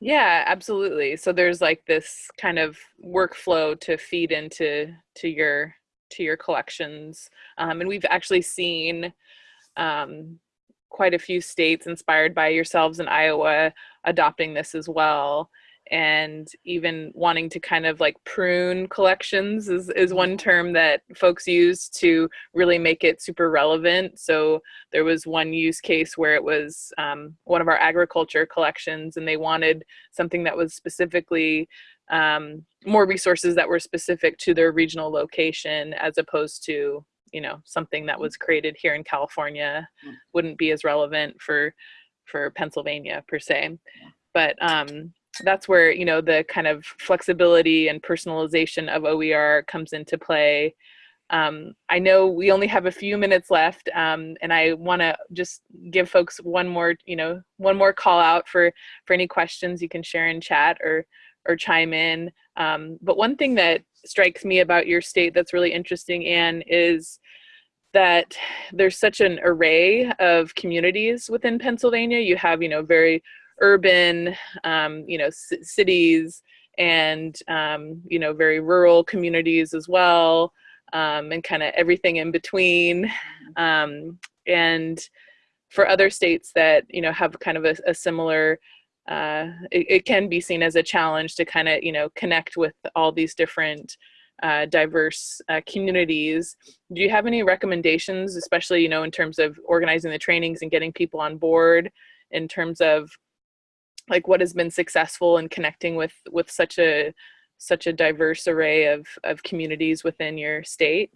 Yeah, absolutely. So there's like this kind of workflow to feed into to your to your collections, um, and we've actually seen um, quite a few states inspired by yourselves in Iowa adopting this as well and even wanting to kind of like prune collections is, is one term that folks use to really make it super relevant. So there was one use case where it was um, one of our agriculture collections and they wanted something that was specifically um, more resources that were specific to their regional location as opposed to you know something that was created here in California mm. wouldn't be as relevant for for Pennsylvania per se but um that's where you know the kind of flexibility and personalization of OER comes into play. Um, I know we only have a few minutes left, um, and I want to just give folks one more, you know, one more call out for for any questions you can share in chat or or chime in. Um, but one thing that strikes me about your state that's really interesting, Anne, is that there's such an array of communities within Pennsylvania. You have, you know, very urban, um, you know, cities and, um, you know, very rural communities as well, um, and kind of everything in between. Um, and for other states that, you know, have kind of a, a similar, uh, it, it, can be seen as a challenge to kind of, you know, connect with all these different uh, diverse uh, communities. Do you have any recommendations, especially, you know, in terms of organizing the trainings and getting people on board in terms of like what has been successful in connecting with with such a such a diverse array of of communities within your state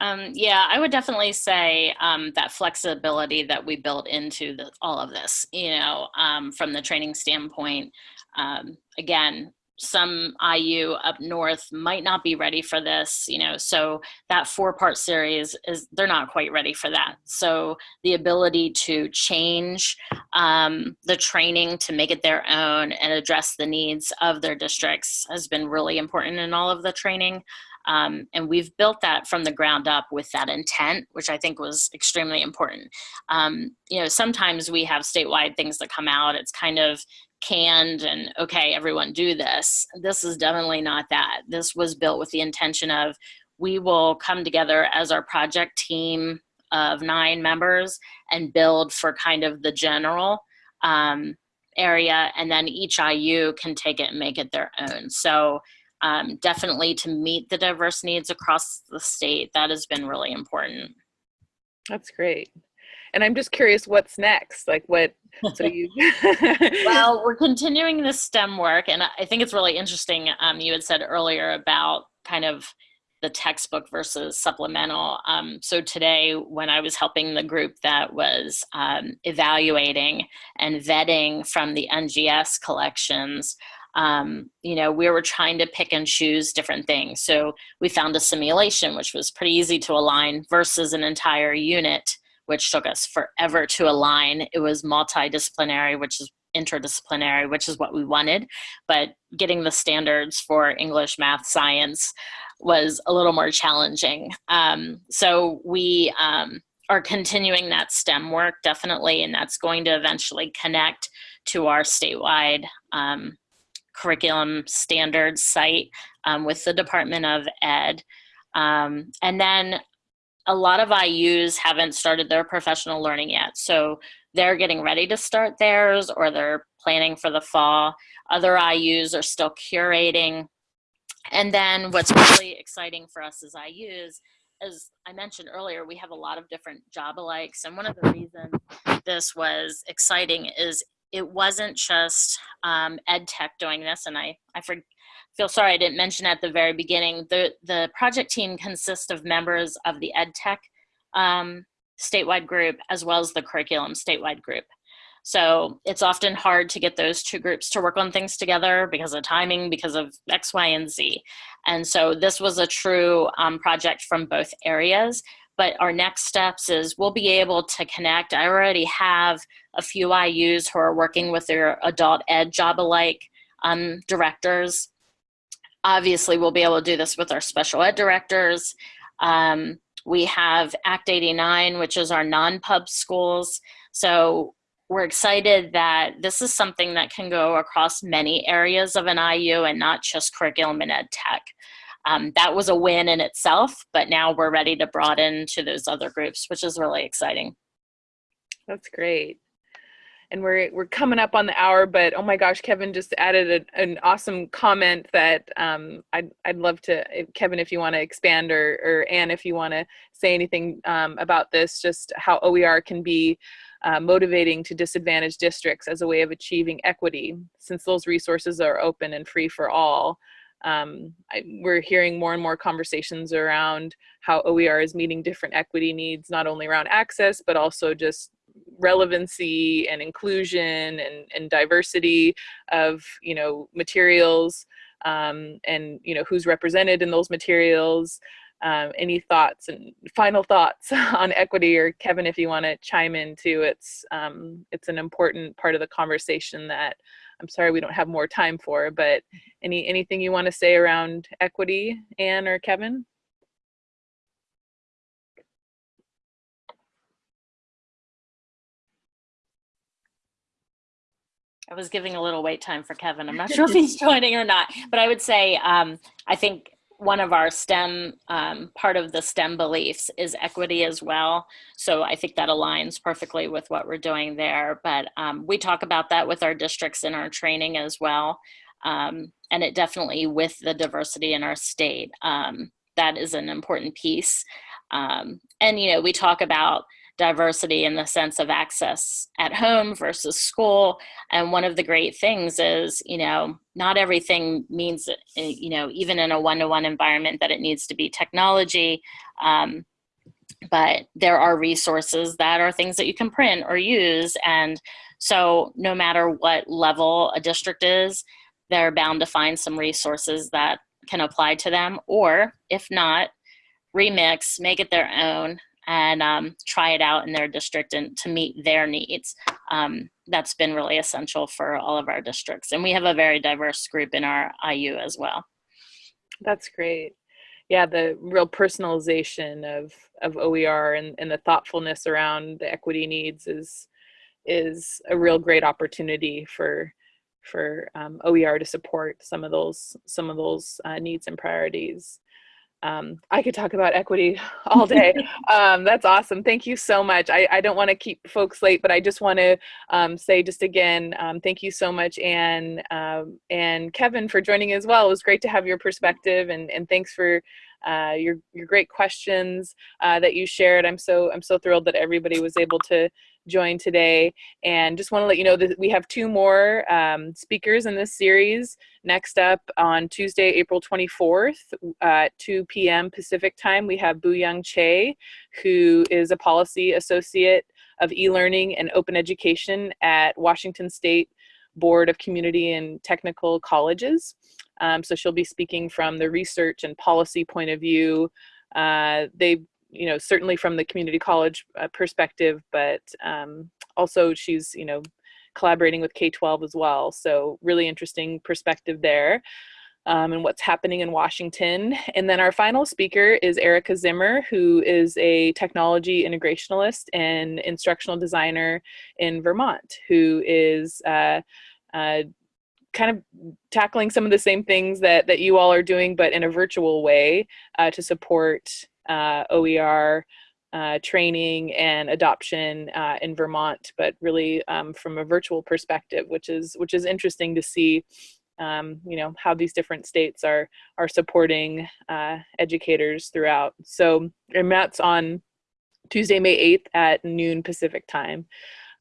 um, yeah, I would definitely say um, that flexibility that we built into the, all of this, you know, um, from the training standpoint. Um, again, some IU up north might not be ready for this, you know, so that four part series is, they're not quite ready for that. So the ability to change um, the training to make it their own and address the needs of their districts has been really important in all of the training. Um, and we've built that from the ground up with that intent, which I think was extremely important. Um, you know, sometimes we have statewide things that come out. It's kind of canned and okay, everyone do this. This is definitely not that. This was built with the intention of we will come together as our project team of nine members and build for kind of the general um, area and then each IU can take it and make it their own. So um, definitely to meet the diverse needs across the state, that has been really important. That's great. And i'm just curious what's next? Like what so you well we're continuing the stem work and i think it's really interesting um, you had said earlier about kind of the textbook versus supplemental. Um, so today when i was helping the group that was um, evaluating and vetting from the ngs collections um, you know, we were trying to pick and choose different things. So we found a simulation, which was pretty easy to align versus an entire unit which took us forever to align. It was multidisciplinary, which is interdisciplinary, which is what we wanted. But getting the standards for English, math, science was a little more challenging. Um, so we um, are continuing that STEM work definitely, and that's going to eventually connect to our statewide um, curriculum standards site um, with the Department of Ed. Um, and then a lot of IUs haven't started their professional learning yet. So they're getting ready to start theirs or they're planning for the fall. Other IUs are still curating. And then what's really exciting for us as IUs, as I mentioned earlier, we have a lot of different job alikes. And one of the reasons this was exciting is it wasn't just um, ed tech doing this. And I, I forget feel sorry I didn't mention at the very beginning, the, the project team consists of members of the EdTech um, statewide group as well as the curriculum statewide group. So it's often hard to get those two groups to work on things together because of timing, because of X, Y, and Z. And so this was a true um, project from both areas. But our next steps is we'll be able to connect. I already have a few IUs who are working with their adult ed job alike um, directors. Obviously, we'll be able to do this with our special ed directors. Um, we have Act 89, which is our non-pub schools. So we're excited that this is something that can go across many areas of an IU and not just curriculum and ed tech. Um, that was a win in itself, but now we're ready to broaden to those other groups, which is really exciting. That's great. And we're we're coming up on the hour, but oh my gosh, Kevin just added a, an awesome comment that um, I'd I'd love to, Kevin, if you want to expand, or or Anne, if you want to say anything um, about this, just how OER can be uh, motivating to disadvantaged districts as a way of achieving equity, since those resources are open and free for all um, I, we're hearing more and more conversations around how OER is meeting different equity needs, not only around access, but also just relevancy and inclusion and, and diversity of, you know, materials um, and, you know, who's represented in those materials. Um, any thoughts and final thoughts on equity or Kevin, if you want to chime in too, it's, um, it's an important part of the conversation that I'm sorry we don't have more time for, but any anything you want to say around equity, Anne or Kevin? I was giving a little wait time for Kevin. I'm not sure if he's joining or not, but I would say um, I think one of our STEM, um, part of the STEM beliefs is equity as well. So I think that aligns perfectly with what we're doing there. But um, we talk about that with our districts in our training as well. Um, and it definitely with the diversity in our state, um, that is an important piece. Um, and, you know, we talk about diversity in the sense of access at home versus school. And one of the great things is, you know, not everything means, eh, you know, even in a one-to-one -one environment that it needs to be technology. Um, but there are resources that are things that you can print or use. And so no matter what level a district is, they're bound to find some resources that can apply to them. Or if not, remix, make it their own, and um, try it out in their district and to meet their needs. Um, that's been really essential for all of our districts. And we have a very diverse group in our IU as well. That's great. Yeah, the real personalization of, of OER and, and the thoughtfulness around the equity needs is is a real great opportunity for for um, OER to support some of those some of those uh, needs and priorities um, I could talk about equity all day. um, that's awesome. Thank you so much. I, I don't want to keep folks late, but I just want to um, say just again, um, thank you so much, Anne um, and Kevin for joining as well. It was great to have your perspective, and, and thanks for uh, your your great questions uh, that you shared. I'm so I'm so thrilled that everybody was able to join today. And just want to let you know that we have two more um, speakers in this series. Next up on Tuesday, April 24th at 2 p.m. Pacific time, we have Boyoung Chae, who is a policy associate of e-learning and open education at Washington State Board of Community and Technical Colleges. Um, so she'll be speaking from the research and policy point of view. Uh, they you know, certainly from the community college uh, perspective, but um, also she's, you know, collaborating with K-12 as well. So really interesting perspective there. Um, and what's happening in Washington. And then our final speaker is Erica Zimmer, who is a technology integrationalist and instructional designer in Vermont, who is uh, uh, kind of tackling some of the same things that, that you all are doing, but in a virtual way uh, to support uh, OER uh, training and adoption uh, in Vermont, but really um, from a virtual perspective, which is which is interesting to see. Um, you know how these different states are are supporting uh, educators throughout. So and that's on Tuesday, May 8th at noon Pacific time.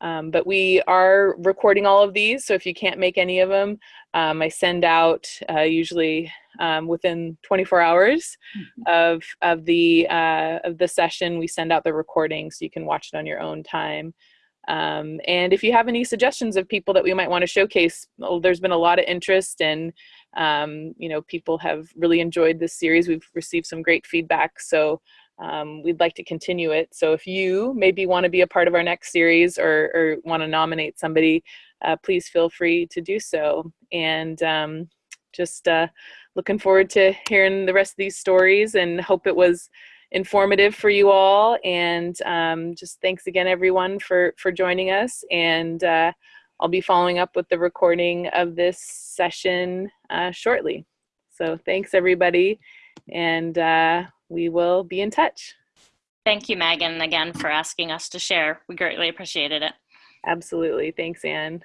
Um, but we are recording all of these, so if you can't make any of them, um, I send out uh, usually um, within 24 hours of of the uh, of the session. We send out the recording so you can watch it on your own time. Um, and if you have any suggestions of people that we might want to showcase, well, there's been a lot of interest and um, you know people have really enjoyed this series. We've received some great feedback, so um, we'd like to continue it. So if you maybe want to be a part of our next series or, or want to nominate somebody, uh, please feel free to do so. And um, just uh, looking forward to hearing the rest of these stories and hope it was informative for you all. And um, just thanks again, everyone, for, for joining us. And uh, I'll be following up with the recording of this session uh, shortly. So thanks, everybody. And uh, we will be in touch. Thank you, Megan, again for asking us to share. We greatly appreciated it. Absolutely. Thanks, Anne.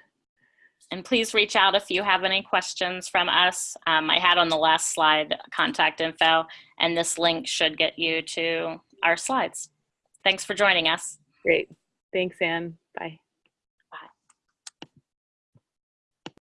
And please reach out if you have any questions from us. Um, I had on the last slide contact info, and this link should get you to our slides. Thanks for joining us. Great. Thanks, Anne. Bye.